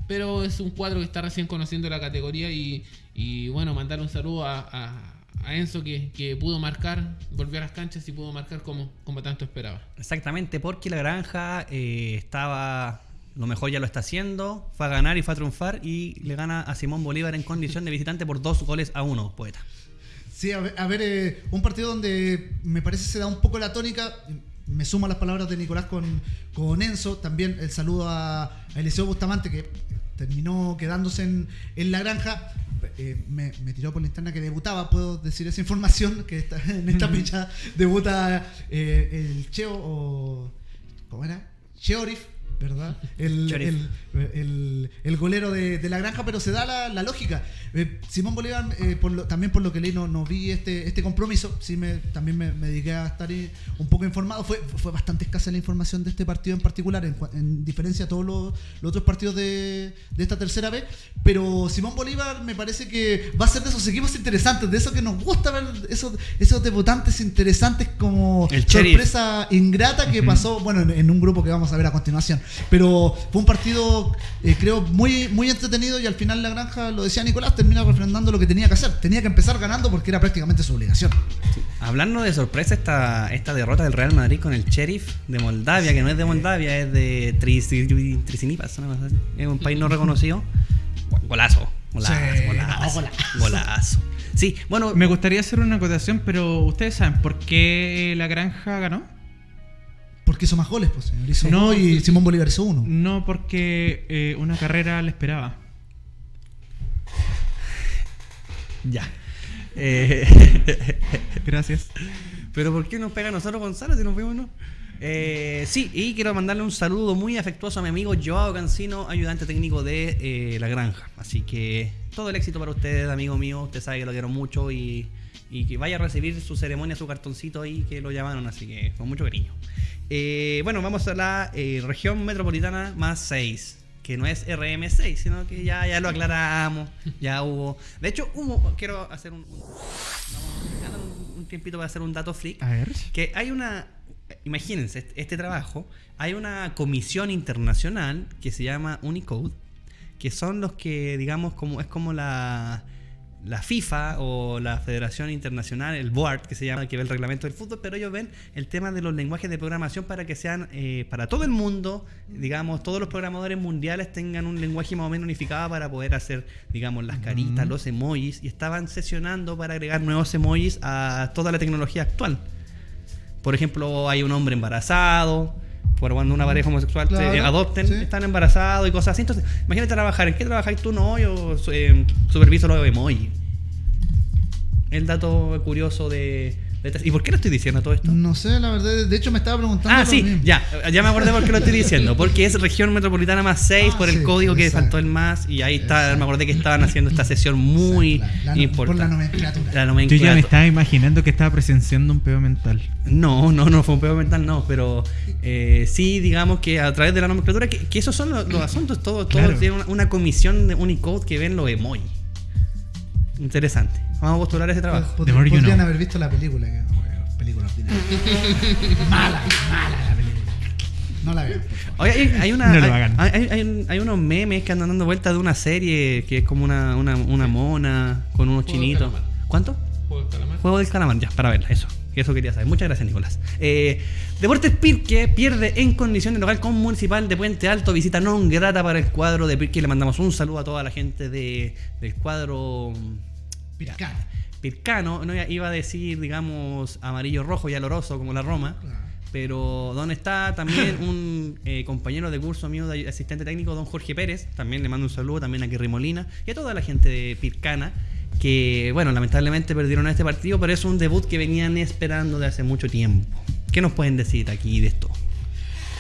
Pero es un cuadro que está recién conociendo la categoría. Y, y bueno, mandar un saludo a, a- a Enzo que, que pudo marcar, volvió a las canchas y pudo marcar como, como tanto esperaba. Exactamente, porque la granja eh, estaba. Lo mejor ya lo está haciendo. Fue a ganar y fue a triunfar. Y le gana a Simón Bolívar en condición de visitante por dos goles a uno, poeta. Sí, a ver, a ver, eh, un partido donde me parece se da un poco la tónica. Me sumo a las palabras de Nicolás con, con Enzo. También el saludo a, a Eliseo Bustamante, que terminó quedándose en, en la granja. Eh, me, me tiró por la interna que debutaba, puedo decir esa información, que está, en esta fecha debuta eh, el Cheo o... ¿Cómo era? Cheorif, ¿verdad? El, el, el- el golero de, de la granja, pero se da la, la lógica. Eh, Simón Bolívar, eh, por lo- también por lo que leí, no, no vi este, este compromiso. Sí, me, también me, me dediqué a estar eh, un poco informado. Fue, fue bastante escasa la información de este partido en particular, en, en diferencia a todos los, los otros partidos de, de esta tercera vez. Pero Simón Bolívar me parece que va a ser de esos equipos interesantes, de esos que nos gusta ver, esos, esos debutantes interesantes como El sorpresa ingrata que pasó, bueno, en, en un grupo que vamos a ver a continuación. Pero fue un partido, eh, creo, muy, muy entretenido y al final la granja, lo decía Nicolás, termina refrendando lo que tenía que hacer. Tenía que empezar ganando porque era prácticamente su obligación. Hablando de sorpresa, esta, esta derrota del Real Madrid con el Sheriff de Moldavia, que no es de Moldavia, es de cosa así. es un país no reconocido. Golazo, golazo, Sí, golazo, no, golazo. golazo. Sí, bueno, Me gustaría hacer una acotación, pero ¿ustedes saben por qué la granja ganó? Porque hizo más goles, pues, señor. Hizo No. y Simón Bolívar hizo uno. No porque eh, una carrera le esperaba. ya. Eh, Gracias. Pero ¿por qué nos pega a nosotros Gonzalo si nos vemos no? Eh, sí, y quiero mandarle un saludo muy afectuoso a mi amigo Joao Cancino, ayudante técnico de eh, La Granja. Así que todo el éxito para usted, amigo mío. Usted sabe que lo quiero mucho y, y que vaya a recibir su ceremonia, su cartoncito ahí que lo llamaron. Así que con mucho cariño. Eh, bueno, vamos a la eh, región metropolitana más 6. Que no es RM6, sino que ya, ya lo aclaramos. Ya hubo. De hecho, hubo. Quiero hacer un. un- un, un tiempito para hacer un dato freak A ver. que hay una, imagínense este, este trabajo, hay una comisión internacional que se llama Unicode, que son los que, digamos, como es como la, la FIFA o la Federación Internacional, el board que se llama, que ve el reglamento del fútbol, pero ellos ven el tema de los lenguajes de programación para que sean eh, para todo el mundo, digamos, todos los programadores mundiales tengan un lenguaje más o menos unificado para poder hacer, digamos, las caritas, los emojis, y estaban sesionando para agregar nuevos emojis a toda la tecnología actual. Por ejemplo, hay un hombre embarazado, por cuando una pareja homosexual Claro, te adopten, sí. están embarazados y cosas así. Entonces, imagínate trabajar. ¿En qué trabajáis tú? No, yo eh, superviso los emoji. El dato curioso de, ¿Y por qué lo estoy diciendo todo esto? No sé, la verdad. De hecho, me estaba preguntando. Ah, sí, mismo. ya, ya me acordé por qué lo estoy diciendo. Porque es región metropolitana más 6 Ah, por el sí, código que faltó el más. Y ahí está, me acordé que estaban haciendo esta sesión muy Exacto, la- la- importante. Por la nomenclatura. La Yo ya me estaba imaginando que estaba presenciando un peo mental. No, no, no fue un peor mental, no, pero eh, sí, digamos que a través de la nomenclatura, que, que esos son los, los asuntos, todo, todo Claro. tiene una, una comisión de Unicode que ven los emoji. Interesante. Vamos a postular ese trabajo. Pod- more you podrían know. haber visto la película. Que, bueno, película mala, mala la película. No la favor. Oye, hay, hay una, No hay, hay- hay un- hay unos memes que andan dando vuelta de una serie que es como una, una, una mona con unos Juego chinitos. ¿Cuánto? Juego del calamar. Juego del calamar, ya, para verla, eso. Eso quería saber. Muchas gracias, Nicolás. Eh, Deportes Pirque pierde en condiciones local con Municipal de Puente Alto. Visita non grata para el cuadro de Pirque. Le mandamos un saludo a toda la gente de, del cuadro Pircana. pircano. No iba a decir, digamos, amarillo-rojo y aloroso como la Roma. Claro. Pero ¿dónde está también un eh, compañero de curso mío de asistente técnico, don Jorge Pérez? También le mando un saludo también a Kerry Molina y a toda la gente de Pircana que, bueno, lamentablemente perdieron este partido, pero es un debut que venían esperando de hace mucho tiempo. ¿Qué nos pueden decir aquí de esto?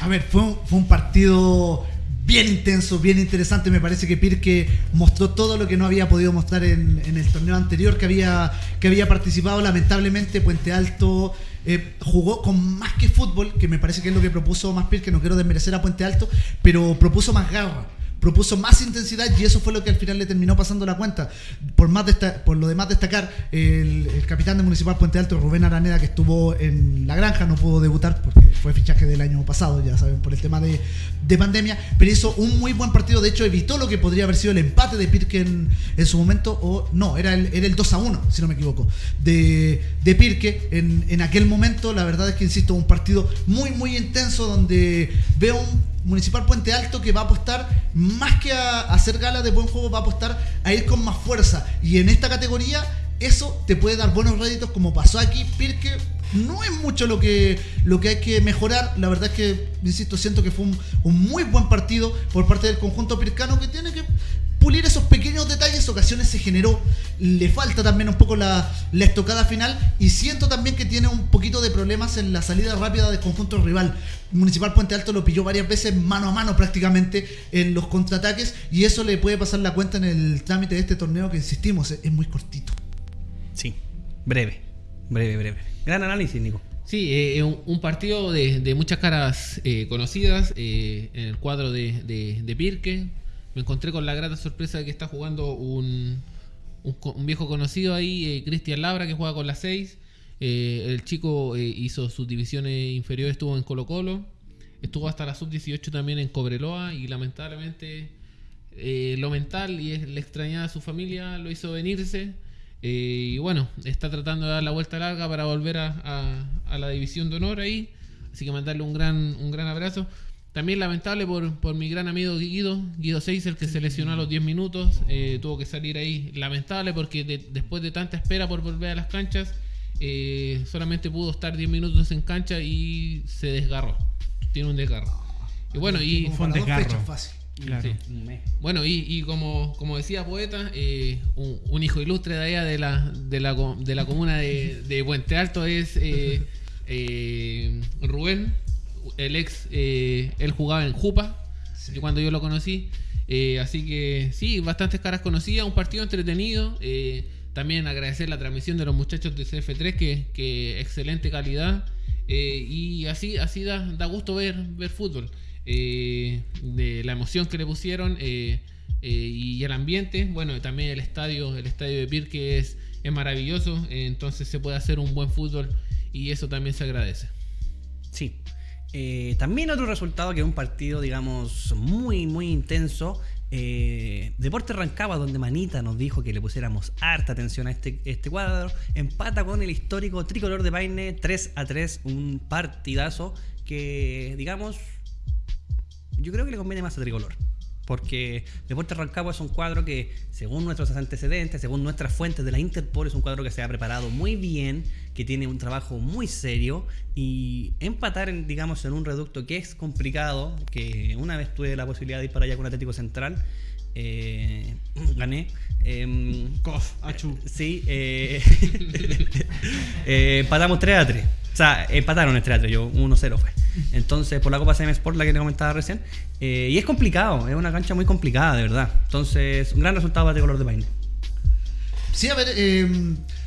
A ver, fue un, fue un partido bien intenso, bien interesante. Me parece que Pirque mostró todo lo que no había podido mostrar en, el torneo anterior que había, que había participado. Lamentablemente, Puente Alto eh, jugó con más que fútbol, que me parece que es lo que propuso más Pirque. No quiero desmerecer a Puente Alto, pero propuso más garra propuso más intensidad y eso fue lo que al final le terminó pasando la cuenta. Por, más por lo demás destacar, el, capitán de Municipal Puente Alto, Rubén Araneda, que estuvo en la granja, no pudo debutar porque fue fichaje del año pasado, ya saben, por el tema de, de pandemia, pero hizo un muy buen partido, de hecho evitó lo que podría haber sido el empate de Pirque en, en su momento, o no, era el, era el 2 a 1, si no me equivoco, de, de Pirque en, en aquel momento, la verdad es que, insisto, un partido muy, muy intenso donde veo un Municipal Puente Alto que va a apostar más que a, hacer gala de buen juego, va a apostar a ir con más fuerza. Y en esta categoría, eso te puede dar buenos réditos, como pasó aquí. Pirque no es mucho lo que, lo que hay que mejorar. La verdad es que, insisto, siento que fue un muy buen partido por parte del conjunto pircano que tiene que pulir esos pequeños detalles, ocasiones se generó, le falta también un poco la, la estocada final y siento también que tiene un poquito de problemas en la salida rápida del conjunto rival. Municipal Puente Alto lo pilló varias veces mano a mano prácticamente en los contraataques y eso le puede pasar la cuenta en el trámite de este torneo que insistimos, es, es muy cortito. Sí, breve, breve, breve. Gran análisis, Nico. Sí, eh, un, un partido de, de muchas caras eh, conocidas eh, en el cuadro de, de, de Pirque. Me encontré con la grata sorpresa de que está jugando un, un, viejo conocido ahí, eh, Cristian Labra, que juega con la 6. Eh, el chico eh, hizo sus divisiones inferiores, estuvo en Colo Colo. Estuvo hasta la sub-18 también en Cobreloa y lamentablemente lo mental y el extrañar a su familia lo hizo venirse. Y bueno, está tratando de dar la vuelta larga para volver a, a- a la división de honor ahí. Así que mandarle un gran, un gran abrazo. También lamentable por, por mi gran amigo Guido, Guido Seis, el que se lesionó a los 10 minutos. eh, tuvo que salir ahí. Lamentable porque de- después de tanta espera por volver a las canchas, eh, solamente pudo estar 10 minutos en cancha y se desgarró. Tiene un desgarro. Y bueno, y Como fue un desgarro. fechas fácil. Claro. Sí. Bueno, y, y como, como decía poeta, eh, un, un hijo ilustre de allá de la, de la, de la comuna de, de Puente Alto es eh, eh, Rubén, el ex, eh, él jugaba en Jupa, cuando yo lo conocí. Eh, así que sí, bastantes caras conocidas, un partido entretenido. eh, también agradecer la transmisión de los muchachos de CF3, que, que excelente calidad. y así, así da, da gusto ver, ver fútbol. de la emoción que le pusieron y el ambiente. Bueno, también el estadio, el estadio de Pirque es, es maravilloso. entonces se puede hacer un buen fútbol y eso también se agradece. Sí. Eh, también otro resultado que un partido, digamos, muy, muy intenso. Eh, Deporte Rancagua, donde Manita nos dijo que le pusiéramos harta atención a este, este cuadro, empata con el histórico tricolor de Paine 3 a 3, un partidazo que, digamos, yo creo que le conviene más a tricolor. Porque Deporte Rancagua es un cuadro que, según nuestros antecedentes, según nuestras fuentes de la Interpol, es un cuadro que se ha preparado muy bien, que tiene un trabajo muy serio y empatar, en, digamos, en un reducto que es complicado, que una vez tuve la posibilidad de ir para allá con Atlético Central, eh, gané. em, Cof, achú. Sí, eh, eh, empatamos 3 a 3. O sea, empataron el 3 a 3, yo 1-0 fue. Entonces, por la Copa CM Sport, la que te comentaba recién. Eh, y es complicado, es una cancha muy complicada, de verdad. Entonces, un gran resultado para Tricolor de Paine. Sí, a ver, eh, es-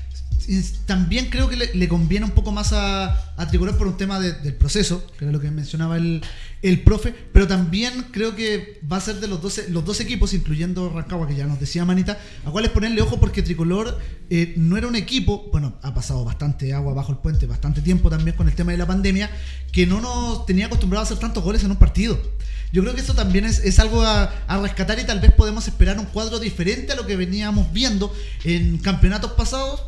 también creo que le, conviene un poco más a, Tricolor por un tema de- del proceso, que era lo que mencionaba el, el profe, pero también creo que va a ser de los 12, los dos equipos, incluyendo Rancagua, que ya nos decía Manita, a cuáles ponerle ojo porque Tricolor eh, no era un equipo, bueno, ha pasado bastante agua bajo el puente, bastante tiempo también con el tema de la pandemia, que no nos tenía acostumbrado a hacer tantos goles en un partido. Yo creo que eso también es, es algo a rescatar y tal vez podemos esperar un cuadro diferente a lo que veníamos viendo en campeonatos pasados.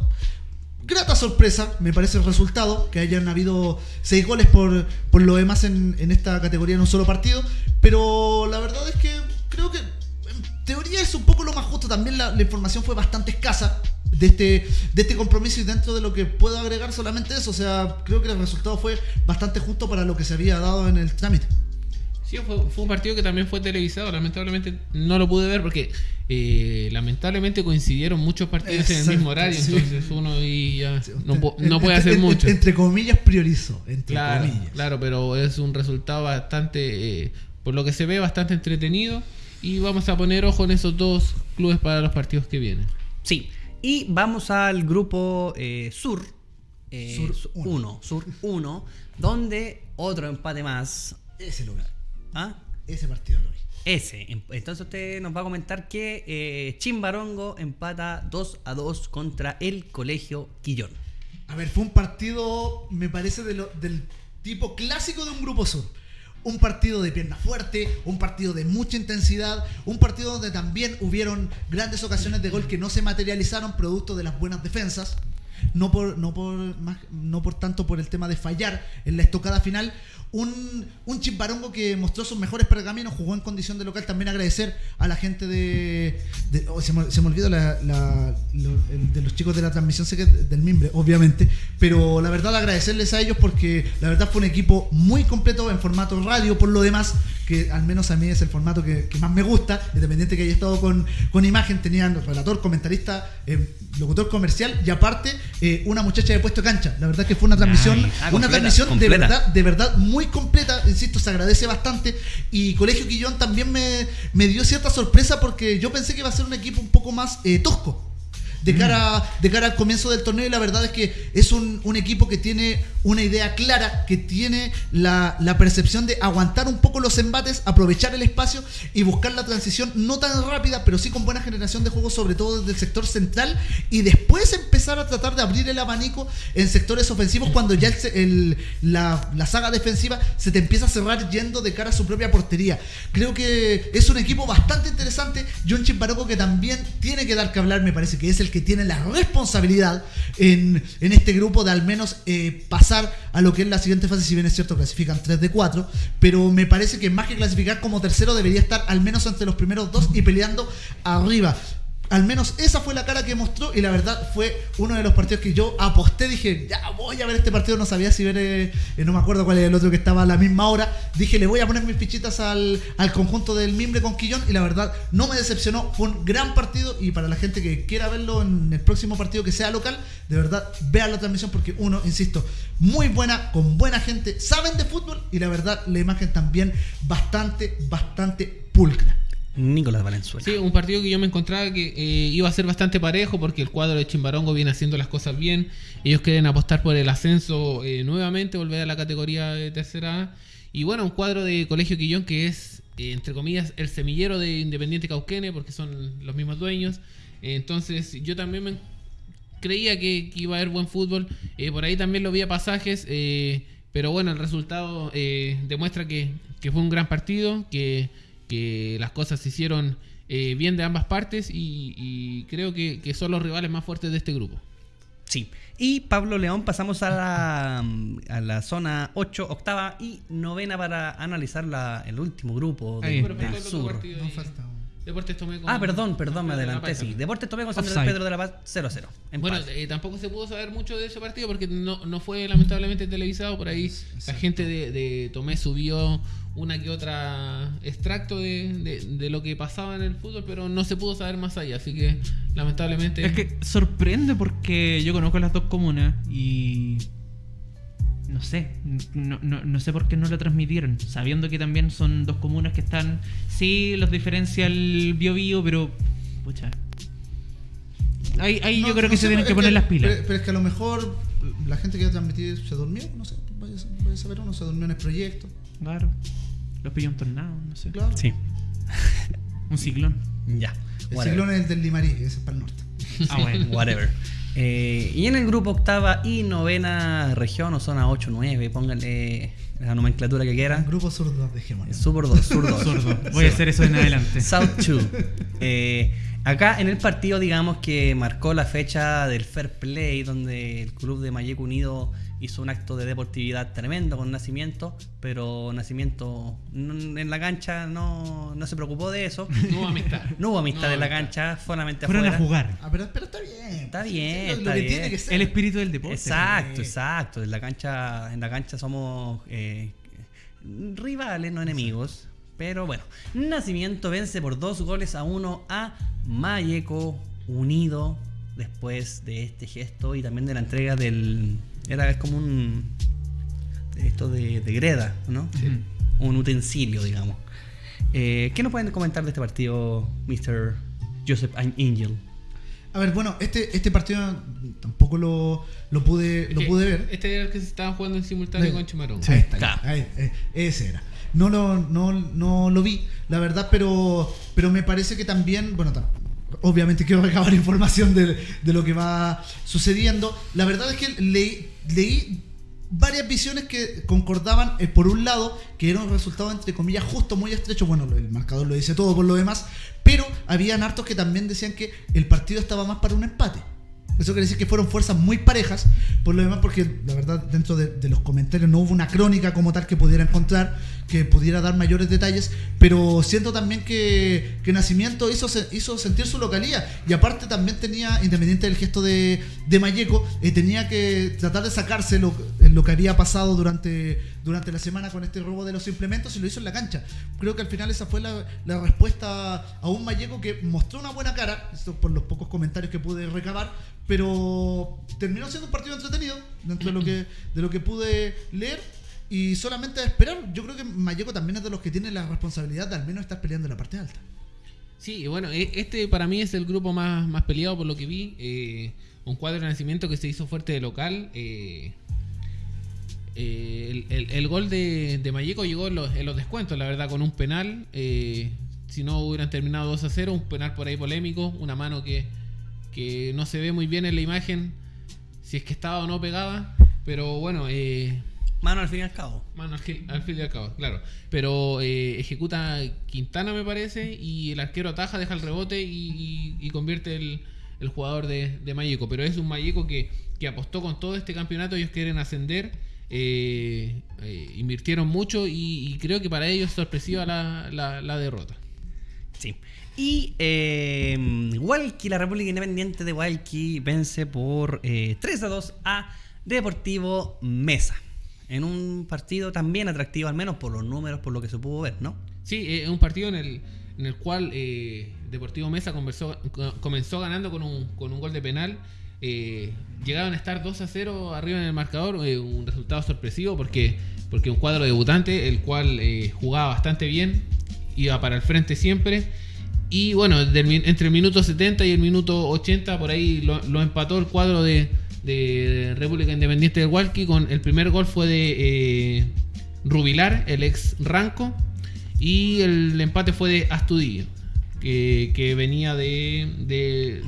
Grata sorpresa, me parece el resultado, que hayan habido seis goles por, por lo demás en, en esta categoría en un solo partido, pero la verdad es que creo que en teoría es un poco lo más justo, también la, la información fue bastante escasa de este, de este compromiso y dentro de lo que puedo agregar solamente eso, o sea, creo que el resultado fue bastante justo para lo que se había dado en el trámite. Sí, fue, fue un partido que también fue televisado. Lamentablemente no lo pude ver porque eh, lamentablemente coincidieron muchos partidos en el mismo horario. sí. Entonces uno y ya no, no puede hacer en- mucho. Entre comillas, priorizó. Entre Claro, comillas. claro, pero es un resultado bastante eh, por lo que se ve bastante entretenido y vamos a poner ojo en esos dos clubes para los partidos que vienen. Sí. Y vamos al grupo eh, Sur. eh, Sur Sur uno. 1. Sur 1. Donde otro empate más. Ese lugar. ¿Ah? Ese partido lo vi. Ese. Entonces usted nos va a comentar que eh, Chimbarongo empata 2 a 2 contra el Colegio Quillón. A ver, fue un partido, me parece, de lo- del tipo clásico de un grupo sur. Un partido de pierna fuerte, un partido de mucha intensidad, un partido donde también hubieron grandes ocasiones de gol que no se materializaron producto de las buenas defensas. No por, no por, más, no por tanto por el tema de fallar en la estocada final. Un, un Chimbarongo que mostró sus mejores pergaminos, jugó en condición de local. También agradecer a la gente de. de- oh, se, me, se me olvidó la- la- lo- el de los chicos de la transmisión, sé que es del Mimbre, obviamente. Pero la verdad, agradecerles a ellos porque la verdad fue un equipo muy completo en formato radio, por lo demás, que al menos a mí es el formato que, que más me gusta, independiente que haya estado con, con imagen, tenían relator, comentarista, eh, locutor comercial y aparte eh, una muchacha de puesto cancha. La verdad que fue una transmisión, Ay, ah, una completa, transmisión de verdad de verdad muy completa, insisto, se agradece bastante. Y Colegio Quillón también me, me dio cierta sorpresa porque yo pensé que iba a ser un equipo un poco más eh, tosco. De cara, de cara al comienzo del torneo y la verdad es que es un, un equipo que tiene una idea clara, que tiene la, la percepción de aguantar un poco los embates, aprovechar el espacio y buscar la transición no tan rápida, pero sí con buena generación de juego, sobre todo desde el sector central, y después empezar a tratar de abrir el abanico en sectores ofensivos cuando ya el el- la, la saga defensiva se te empieza a cerrar yendo de cara a su propia portería. Creo que es un equipo bastante interesante. John Chimparoco que también tiene que dar que hablar, me parece que es el que tiene la responsabilidad en, en este grupo de al menos eh, pasar a lo que es la siguiente fase, si bien es cierto, clasifican 3 de 4, pero me parece que más que clasificar como tercero debería estar al menos entre los primeros dos y peleando arriba. Al menos esa fue la cara que mostró y la verdad fue uno de los partidos que yo aposté. Dije, ya voy a ver este partido. No sabía si ver, eh, no me acuerdo cuál era el otro que estaba a la misma hora. Dije, le voy a poner mis fichitas al, al conjunto del Mimbre con Quillón y la verdad no me decepcionó. Fue un gran partido y para la gente que quiera verlo en el próximo partido que sea local, de verdad vean la transmisión porque uno, insisto, muy buena, con buena gente, saben de fútbol y la verdad la imagen también bastante, bastante pulcra. Nicolás Valenzuela. Sí, un partido que yo me encontraba que eh, iba a ser bastante parejo porque el cuadro de Chimbarongo viene haciendo las cosas bien. Ellos quieren apostar por el ascenso eh, nuevamente, volver a la categoría de tercera A. Y bueno, un cuadro de Colegio Quillón que es, eh, entre comillas, el semillero de Independiente Cauquene porque son los mismos dueños. Entonces yo también me creía que, iba a haber buen fútbol. Por ahí también lo vi a pasajes. pero bueno, el resultado demuestra que, que fue un gran partido, que, que las cosas se hicieron eh, bien de ambas partes y, y creo que, que son los rivales más fuertes de este grupo. Sí. Y Pablo León, pasamos a la, a la zona 8, octava y novena para analizar la, el último grupo de- Ahí. del sur. Deportes Tomé con- Ah, perdón, perdón, me adelanté, sí. Deportes Tomé con San. Pedro de la Paz 0-0. Bueno, eh, tampoco se pudo saber mucho de ese partido porque no, no fue lamentablemente televisado. Por ahí la gente de, de Tomé subió una que otra extracto de, de- de lo que pasaba en el fútbol, pero no se pudo saber más allá. Así que lamentablemente... Es que sorprende porque yo conozco las dos comunas y. No sé, no, no, no sé por qué no lo transmitieron, sabiendo que también son dos comunas que están. Sí, los diferencia el bio bio, pero. Pucha. Ahí, ahí No, yo creo no que sé, se tienen que poner las pilas. Pero, pero es que a lo mejor la gente que iba a transmitir se durmió, no sé, vaya, a- vaya a saber uno, se durmió en el proyecto. Claro. Los pilló un tornado, no sé. Claro. Sí. Un ciclón. Ya. El Whatever. ciclón es el del Limarí, ese es para el norte. Ah, bueno. Whatever. Eh, y en el grupo octava y novena región o zona 8-9, pónganle la nomenclatura que quieran. Grupo zurdo, dejémoslo. Sur 2, Sur 2. Sordo. Voy a hacer eso en adelante. South 2. Eh, acá en el partido, digamos que marcó la fecha del Fair Play, donde el club de Mayeco Unido hizo un acto de deportividad tremendo con Nacimiento, pero Nacimiento en la cancha no, no se preocupó de eso. No hubo amistad. No hubo amistad No en la cancha, solamente Fueron afuera. a jugar. Ah, pero, pero está bien. Está bien, lo está que bien. tiene que ser. El espíritu del deporte. Exacto, exacto. En la cancha, en la cancha somos eh, rivales, no enemigos. Pero bueno, Nacimiento vence por dos goles a uno a Mayeco Unido después de este gesto y también de la entrega del. Era es como un. Esto de, de Greda, ¿no? Sí. un utensilio, digamos. Eh, ¿Qué nos pueden comentar de este partido, Mr. Joseph Angel? A ver, bueno, este, este partido tampoco lo, lo pude, lo que pude ver. Este era el que se estaba jugando en simultáneo Sí. con Chimarón. Ahí está, Claro. ahí, eh, ese era. No lo, no, no lo vi, la verdad, pero, pero me parece que también, bueno, obviamente quiero recabar información de, de lo que va sucediendo. La verdad es que leí, leí varias visiones que concordaban, eh, por un lado, que era un resultado entre comillas justo, muy estrecho, bueno, el marcador lo dice todo por lo demás, pero habían hartos que también decían que el partido estaba más para un empate. Eso quiere decir que fueron fuerzas muy parejas, por lo demás, porque la verdad, dentro de, de los comentarios no hubo una crónica como tal que pudiera encontrar, que pudiera dar mayores detalles, pero siento también que, que Nacimiento hizo, hizo sentir su localía, y aparte también tenía, independiente del gesto de, de Mayeco, eh, tenía que tratar de sacarse lo, lo que había pasado durante, durante la semana con este robo de los implementos y lo hizo en la cancha. Creo que al final esa fue la, la respuesta a un Mayeco que mostró una buena cara, esto por los pocos comentarios que pude recabar, pero terminó siendo un partido entretenido dentro de lo que, de lo que pude leer. Y solamente esperar, yo creo que Mayeco también es de los que tiene la responsabilidad de al menos estar peleando en la parte alta. Sí, bueno, e- este para mí es el grupo más, más peleado por lo que vi. eh, un cuadro de nacimiento que se hizo fuerte de local. eh, eh, el, el- gol de, de Mayeco llegó en los, en los descuentos, la verdad, con un penal. si no hubieran terminado 2 a 0, un penal por ahí polémico, una mano que, que no se ve muy bien en la imagen, si es que estaba o no pegada. Pero bueno, eh, Mano, al fin y al cabo. Mano, al, fin- al fin y al cabo, claro. Pero eh, ejecuta Quintana, me parece, y el arquero ataja, deja el rebote y, y- y convierte el, el jugador de, de Mayeco. Pero es un Mayeco que, que apostó con todo este campeonato, ellos quieren ascender, eh, eh, invirtieron mucho y, y creo que para ellos es sorpresiva la, la- la derrota. Sí. Y eh, Hualqui, la República Independiente de Hualqui, vence por eh, 3 a 2 a Deportivo Mesa. En un partido también atractivo, al menos por los números, por lo que se pudo ver, ¿no? Sí, eh, es un partido en el, en el cual eh, Deportivo Mesa comenzó ganando con un, con un gol de penal. Eh, llegaron a estar 2 a 0 arriba en el marcador, eh, un resultado sorpresivo porque, porque un cuadro debutante, el cual jugaba bastante bien, iba para el frente siempre. Y bueno, entre el minuto 70 y el minuto 80, por ahí lo empató el cuadro de, de República Independiente del Hualqui. Con el primer gol fue de eh, Rubilar, el ex Ranco. Y el empate fue de Astudillo, que, que venía de, de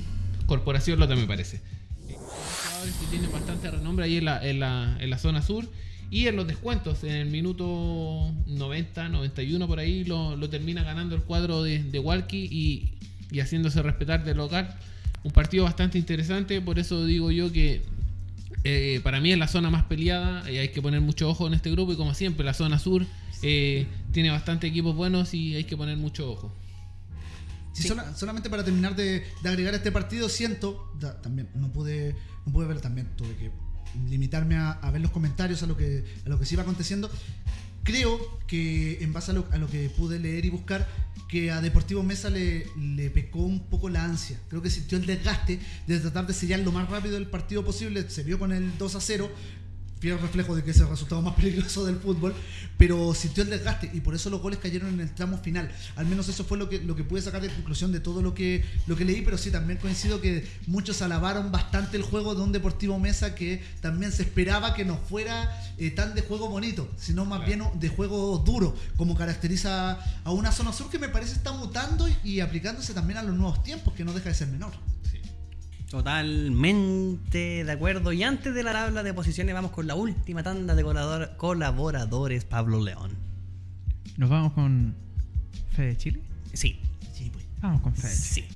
Corporación Lota, me parece. Jugadores que tienen bastante renombre ahí en la, en, la, en la zona sur. Y en los descuentos, en el minuto 90, 91 por ahí, lo, lo termina ganando el cuadro de, de Walkie y, y haciéndose respetar del local. Un partido bastante interesante, por eso digo yo que eh, para mí es la zona más peleada, eh, hay que poner mucho ojo en este grupo y como siempre la zona sur eh, tiene bastante equipos buenos y hay que poner mucho ojo. Solamente para terminar de, agregar este partido, siento, también no pude, no pude ver también, tuve que limitarme a, a ver los comentarios, a lo que, a lo que se iba aconteciendo. Creo que en base a lo, que pude leer y buscar, que a Deportivo Mesa le, le pecó un poco la ansia. Creo que sintió el desgaste de tratar de sellar lo más rápido el partido posible. Se vio con el 2 a 0, fiel reflejo de que es el resultado más peligroso del fútbol, pero sintió el desgaste y por eso los goles cayeron en el tramo final. Al menos eso fue lo que, lo que pude sacar de conclusión de todo lo que, lo que leí, pero sí también coincido que muchos alabaron bastante el juego de un Deportivo Mesa que también se esperaba que no fuera eh, tan de juego bonito, sino más bien de juego duro, como caracteriza a una zona sur que me parece está mutando y, y aplicándose también a los nuevos tiempos, que no deja de ser menor. Totalmente de acuerdo. Y antes de la tabla de posiciones, vamos con la última tanda de colaborador- colaboradores, Pablo León. Nos vamos con Fede Chile. Sí, Sí, pues. Vamos con Fede Chile. sí.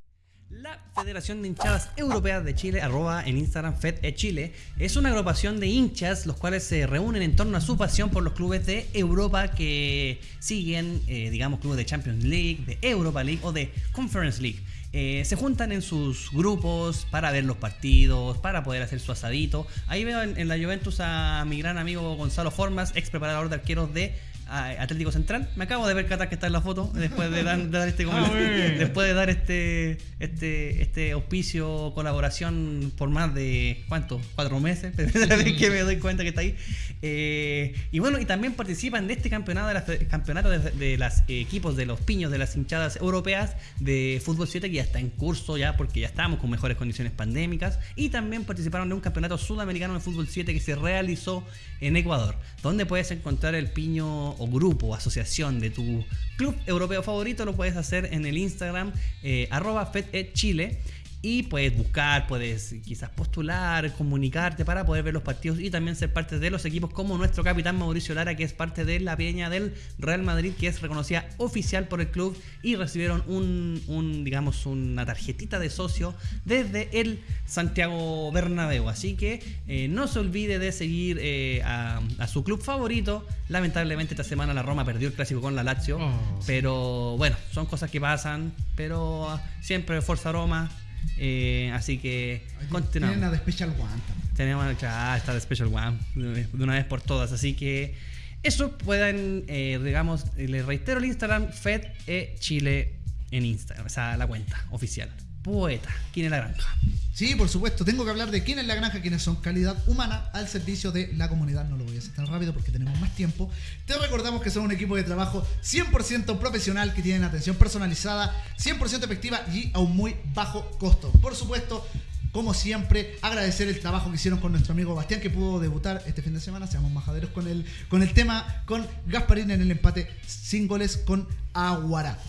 La Federación de Hinchadas Europeas de Chile, arroba en Instagram FedE Chile, es una agrupación de hinchas los cuales se reúnen en torno a su pasión por los clubes de Europa que siguen, eh, digamos, clubes de Champions League, de Europa League o de Conference League. Eh, se juntan en sus grupos para ver los partidos, para poder hacer su asadito. Ahí veo en, en la Juventus a mi gran amigo Gonzalo Formas, ex preparador de arqueros de Atlético Central. Me acabo de ver Qatar que está en la foto después de dar, de dar este Ah, después de dar este este este auspicio colaboración por más de ¿cuánto? cuatro meses. Que me doy cuenta que está ahí. Eh, y bueno y también participan de este campeonato de las campeonato de, de las eh, equipos de los piños de las hinchadas europeas de fútbol 7 que ya está en curso ya porque ya estamos con mejores condiciones pandémicas y también participaron de un campeonato sudamericano de fútbol 7 que se realizó en Ecuador, donde puedes encontrar el piño o grupo, asociación de tu club europeo favorito, lo puedes hacer en el Instagram eh, y puedes buscar, puedes quizás postular, comunicarte para poder ver los partidos y también ser parte de los equipos como nuestro capitán Mauricio Lara, que es parte de la peña del Real Madrid, que es reconocida oficial por el club y recibieron un, un, digamos, una tarjetita de socio desde el Santiago Bernabéu. Así que eh, no se olvide de seguir eh, a, a su club favorito. Lamentablemente esta semana la Roma perdió el clásico con la Lazio, Oh. pero bueno, son cosas que pasan, pero ah, siempre Forza Roma. Eh, así que continuamos. Tienen a The Special One también. Tenemos ya está de Special One de de una vez por todas. Así que eso pueden, eh, digamos, les reitero el Instagram, Fed e Chile en Instagram, o sea, la cuenta oficial. Poeta, ¿quién es la granja? Sí, por supuesto. Tengo que hablar de quién es la granja, quiénes son calidad humana al servicio de la comunidad. No lo voy a hacer tan rápido porque tenemos más tiempo. Te recordamos que son un equipo de trabajo 100% profesional que tienen atención personalizada, 100% efectiva y a un muy bajo costo. Por supuesto, como siempre, agradecer el trabajo que hicieron con nuestro amigo Bastián que pudo debutar este fin de semana. Seamos majaderos con el, con el tema, con Gasparín en el empate sin goles con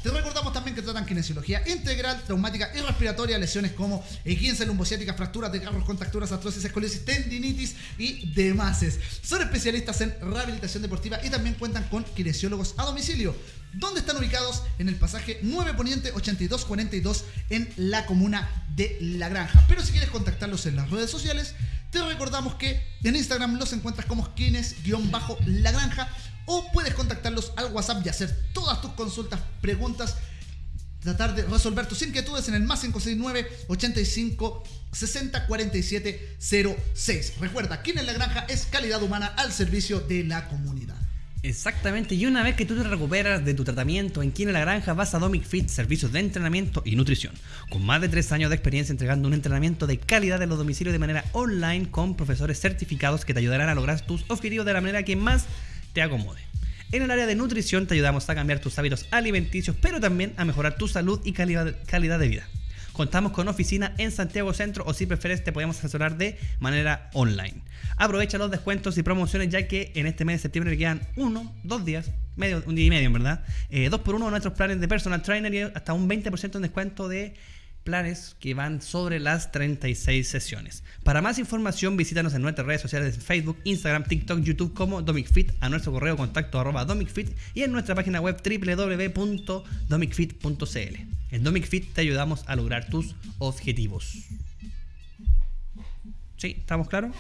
Te recordamos también que tratan kinesiología integral, traumática y respiratoria, lesiones como esguince lumbociática, fracturas de carros, contracturas, artrosis, escoliosis, tendinitis y demás. Son especialistas en rehabilitación deportiva y también cuentan con kinesiólogos a domicilio. ¿Dónde están ubicados? En el pasaje 9 Poniente 8242 en la comuna de La Granja. Pero si quieres contactarlos en las redes sociales, te recordamos que en Instagram los encuentras como skines-la granja o puedes contactarlos al WhatsApp y hacer todas tus consultas, preguntas, tratar de resolver tus inquietudes en el más 569 85 60 47 06. Recuerda, Kines La Granja es calidad humana al servicio de la comunidad. Exactamente, y una vez que tú te recuperas de tu tratamiento en Kine La Granja, vas a Domic Fit, servicios de entrenamiento y nutrición. Con más de 3 años de experiencia entregando un entrenamiento de calidad en los domicilios de manera online con profesores certificados que te ayudarán a lograr tus objetivos de la manera que más te acomode. En el área de nutrición te ayudamos a cambiar tus hábitos alimenticios, pero también a mejorar tu salud y calidad, calidad de vida. Contamos con oficina en Santiago Centro o si prefieres te podemos asesorar de manera online. Aprovecha los descuentos y promociones ya que en este mes de septiembre quedan uno, dos días, medio, un día y medio en verdad. Eh, dos por uno de nuestros planes de personal trainer y hasta un 20% en descuento de planes que van sobre las 36 sesiones. Para más información visítanos en nuestras redes sociales en Facebook, Instagram, TikTok, YouTube como DomicFit, a nuestro correo contacto arroba DomicFit y en nuestra página web www.domicfit.cl. En DomicFit te ayudamos a lograr tus objetivos. ¿Sí? ¿Estamos claros?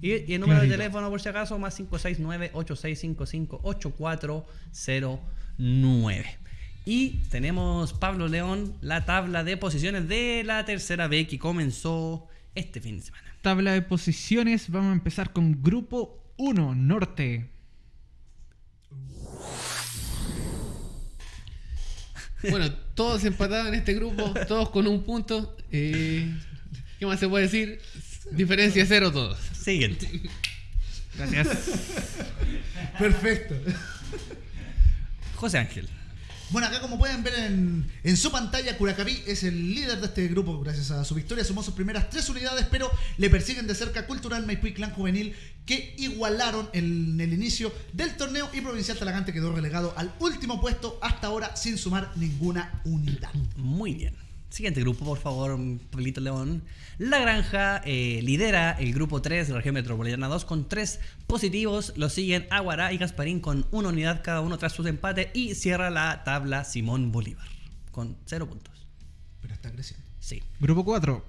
Y, y el número de teléfono, por si acaso, más 569-8655-8409. Y tenemos, Pablo León, la tabla de posiciones de la tercera B que comenzó este fin de semana. Tabla de posiciones, vamos a empezar con Grupo 1, Norte. Bueno, todos empatados en este grupo, todos con un punto. Eh, ¿Qué más se puede decir? Diferencia cero todos. Siguiente. Gracias. Perfecto. José Ángel. Bueno, acá como pueden ver en, en su pantalla, Curacaví es el líder de este grupo gracias a su victoria. Sumó sus primeras tres unidades, pero le persiguen de cerca Cultural Maipú y Clan Juvenil, que igualaron en el inicio del torneo y Provincial Talagante quedó relegado al último puesto hasta ahora sin sumar ninguna unidad. Muy bien. Siguiente grupo, por favor, Pablito León. La Granja eh, lidera el grupo 3 de la región metropolitana 2 con 3 positivos. Lo siguen Aguará y Gasparín con una unidad cada uno tras sus empates. Y cierra la tabla Simón Bolívar con 0 puntos. Pero está creciendo. Sí. Grupo 4.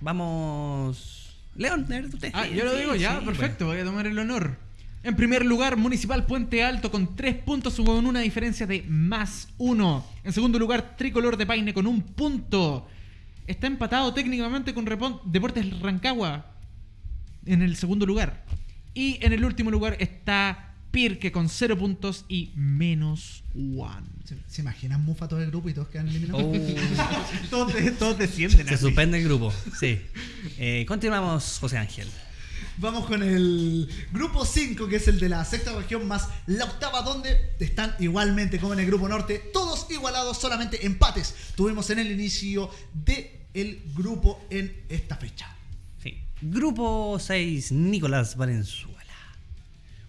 Vamos. León, a ver, usted. Ah, yo lo sí, digo ya, sí, perfecto, voy a tomar el honor. En primer lugar, Municipal Puente Alto con 3 puntos con una diferencia de más 1. En segundo lugar, Tricolor de Paine con un punto. Está empatado técnicamente con Repon- Deportes Rancagua en el segundo lugar. Y en el último lugar está Pirque con 0 puntos y menos 1. ¿Se, se imaginan Mufa todo el grupo y todos quedan eliminados? Oh, todos, todos descienden. se así. suspende el grupo, sí. Eh, continuamos, José Ángel. Vamos con el grupo 5, que es el de la sexta región más la octava, donde están igualmente como en el grupo norte, todos igualados, solamente empates. Tuvimos en el inicio del grupo en esta fecha. Sí. Grupo 6, Nicolás Valenzuela.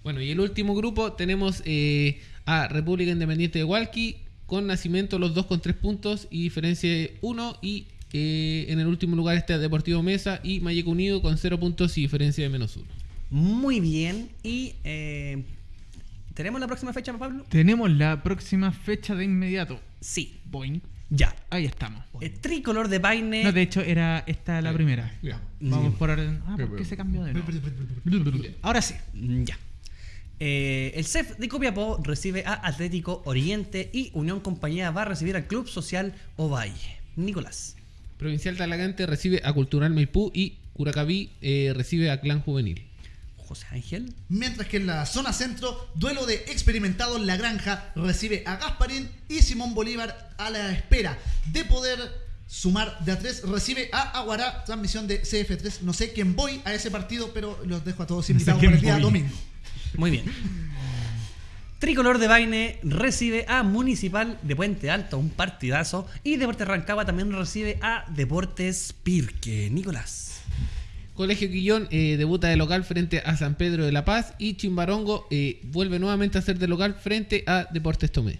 Bueno, y el último grupo tenemos eh, a República Independiente de Hualqui con Nacimiento los dos con tres puntos y diferencia de uno y eh, en el último lugar está Deportivo Mesa y Mayeco Unido con cero puntos y diferencia de menos uno. Muy bien. Y eh, ¿tenemos la próxima fecha, Pablo? Tenemos la próxima fecha de inmediato. Sí. Boing. Ya. Ahí estamos. El tricolor de Paine. No, de hecho, era esta la primera. Ya. Vamos Sí. por orden. Ah, ¿por qué se cambió de nuevo? Ahora sí. Ya. Eh, el CEF de Copiapó recibe a Atlético Oriente y Unión Compañía va a recibir al Club Social Ovalle. Nicolás. Provincial Talagante recibe a Cultural Maipú y Curacaví eh, recibe a Clan Juvenil. José Ángel. Mientras que en la zona centro, duelo de experimentados La Granja recibe a Gasparín y Simón Bolívar a la espera de poder sumar de a tres. Recibe a Aguará, transmisión de CF3. No sé quién voy a ese partido, pero los dejo a todos No sé invitados quién para el día voy. domingo. Muy bien. Tricolor de Baine recibe a Municipal de Puente Alto, un partidazo. Y Deportes Rancagua también recibe a Deportes Pirque. Nicolás. Colegio Quillón eh, debuta de local frente a San Pedro de la Paz y Chimbarongo eh, vuelve nuevamente a ser de local frente a Deportes Tomé.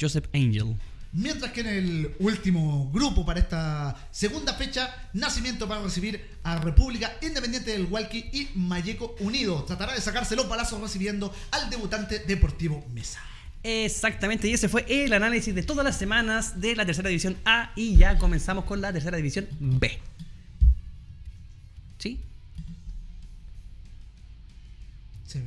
Joseph Angel. Mientras que en el último grupo para esta segunda fecha, Nacimiento va a recibir a República Independiente del Hualqui y Mayeco Unido. Tratará de sacarse los balazos recibiendo al debutante Deportivo Mesa. Exactamente, y ese fue el análisis de todas las semanas de la tercera división A y ya comenzamos con la tercera división B. ¿Sí?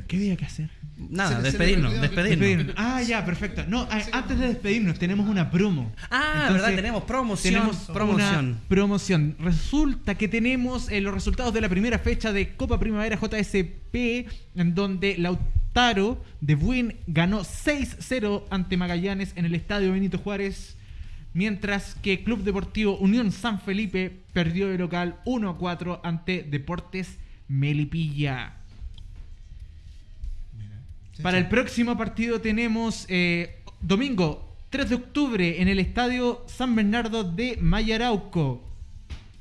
¿Qué había que hacer? Nada, Se se despedirnos, despedirnos. Ah, ya, perfecto. No, a- antes de despedirnos, tenemos una promo. Ah, verdad, tenemos promoción, Tenemos promoción. una promoción. Resulta que tenemos eh, los resultados de la primera fecha de Copa Primavera JSP, en donde Lautaro de Buin ganó 6-0 ante Magallanes en el Estadio Benito Juárez. Mientras que Club Deportivo Unión San Felipe perdió de local 1-4 ante Deportes Melipilla. Para el próximo partido tenemos eh, domingo 3 de octubre en el estadio San Bernardo de Mayarauco.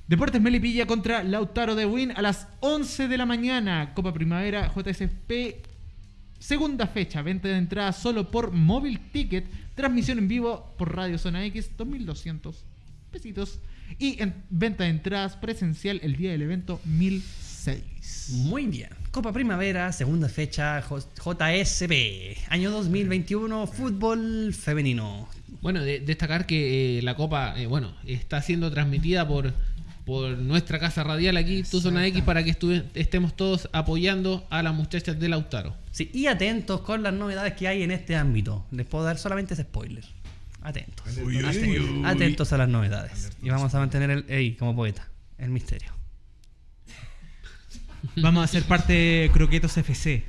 Deportes Melipilla contra Lautaro de Win a las 11 de la mañana. Copa Primavera JSP. Segunda fecha. Venta de entrada solo por móvil ticket. Transmisión en vivo por Radio Zona X. 2200 pesitos. Y en venta de entradas presencial el día del evento 1006. Muy bien. Copa Primavera, segunda fecha, JSB. Año 2021, fútbol femenino. Bueno, de- destacar que eh, la Copa, eh, bueno, está siendo transmitida por, por nuestra casa radial aquí, Tu Zona X, para que estuve- estemos todos apoyando a las muchachas de Lautaro. Sí, y atentos con las novedades que hay en este ámbito. Les puedo dar solamente ese spoiler. Atentos. Aten- Atentos a las novedades. Y vamos a mantener el, ey, como poeta, el misterio. Vamos a ser parte de Croquetos FC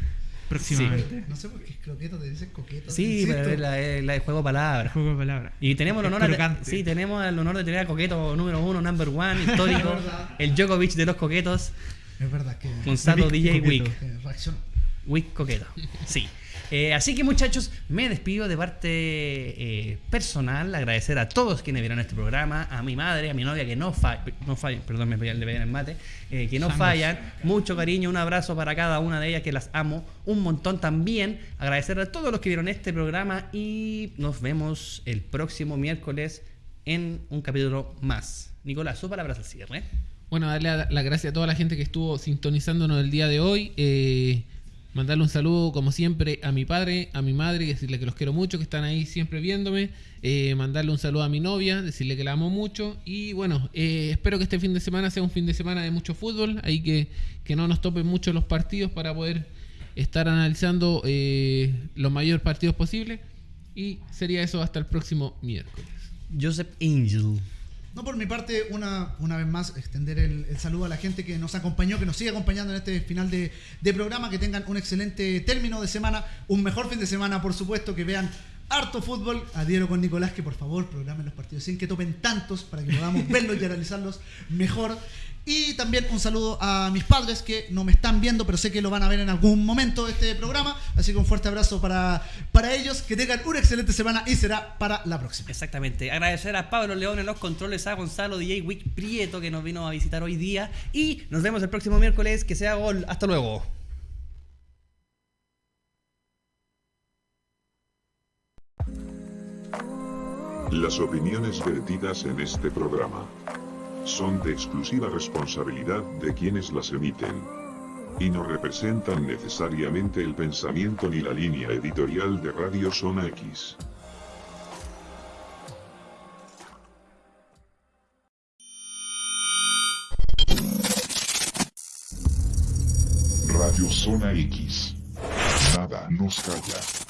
próximamente. No sé por qué croqueto te dicen coqueto. Sí, insisto. pero es la, es la de juego de palabras. Juego de palabras. Y tenemos el honor, de, sí, tenemos el honor de tener a Coqueto número uno, number one, histórico, el Djokovic de los coquetos, Es verdad que. Gonzalo DJ. Wick. que reaccionó. Wick Coqueto. Sí. Eh, así que muchachos, me despido de parte eh, personal, agradecer a todos quienes vieron este programa, a mi madre, a mi novia que no fallan, no fallan perdón, me pegan el mate, eh, que no Sangos. fallan, mucho cariño, un abrazo para cada una de ellas que las amo, un montón también, agradecer a todos los que vieron este programa y nos vemos el próximo miércoles en un capítulo más. Nicolás, sus palabras al cierre. Bueno, darle las gracias a toda la gente que estuvo sintonizándonos el día de hoy. eh, mandarle un saludo, como siempre, a mi padre, a mi madre, decirle que los quiero mucho, que están ahí siempre viéndome. eh, mandarle un saludo a mi novia, decirle que la amo mucho. Y bueno, eh, espero que este fin de semana sea un fin de semana de mucho fútbol. Ahí que, que no nos topen mucho los partidos para poder estar analizando eh, los mayores partidos posibles. Y sería eso hasta el próximo miércoles. Joseph Angel. No, por mi parte, una, una vez más, extender el, saludo a la gente que nos acompañó, que nos sigue acompañando en este final de, de programa, que tengan un excelente término de semana, un mejor fin de semana, por supuesto, que vean harto fútbol. Adhiero con Nicolás que por favor programen los partidos sin que tomen tantos para que podamos verlos y analizarlos mejor. Y también un saludo a mis padres que no me están viendo, pero sé que lo van a ver en algún momento este programa. Así que un fuerte abrazo para, para ellos. Que tengan una excelente semana y será para la próxima. Exactamente. Agradecer a Pablo León en los controles, a Gonzalo DJ Wick Prieto que nos vino a visitar hoy día. Y nos vemos el próximo miércoles. Que sea gol. Hasta luego. Las opiniones vertidas en este programa son de exclusiva responsabilidad de quienes las emiten y no representan necesariamente el pensamiento ni la línea editorial de Radio Zona X. Radio Zona X. Nada nos calla.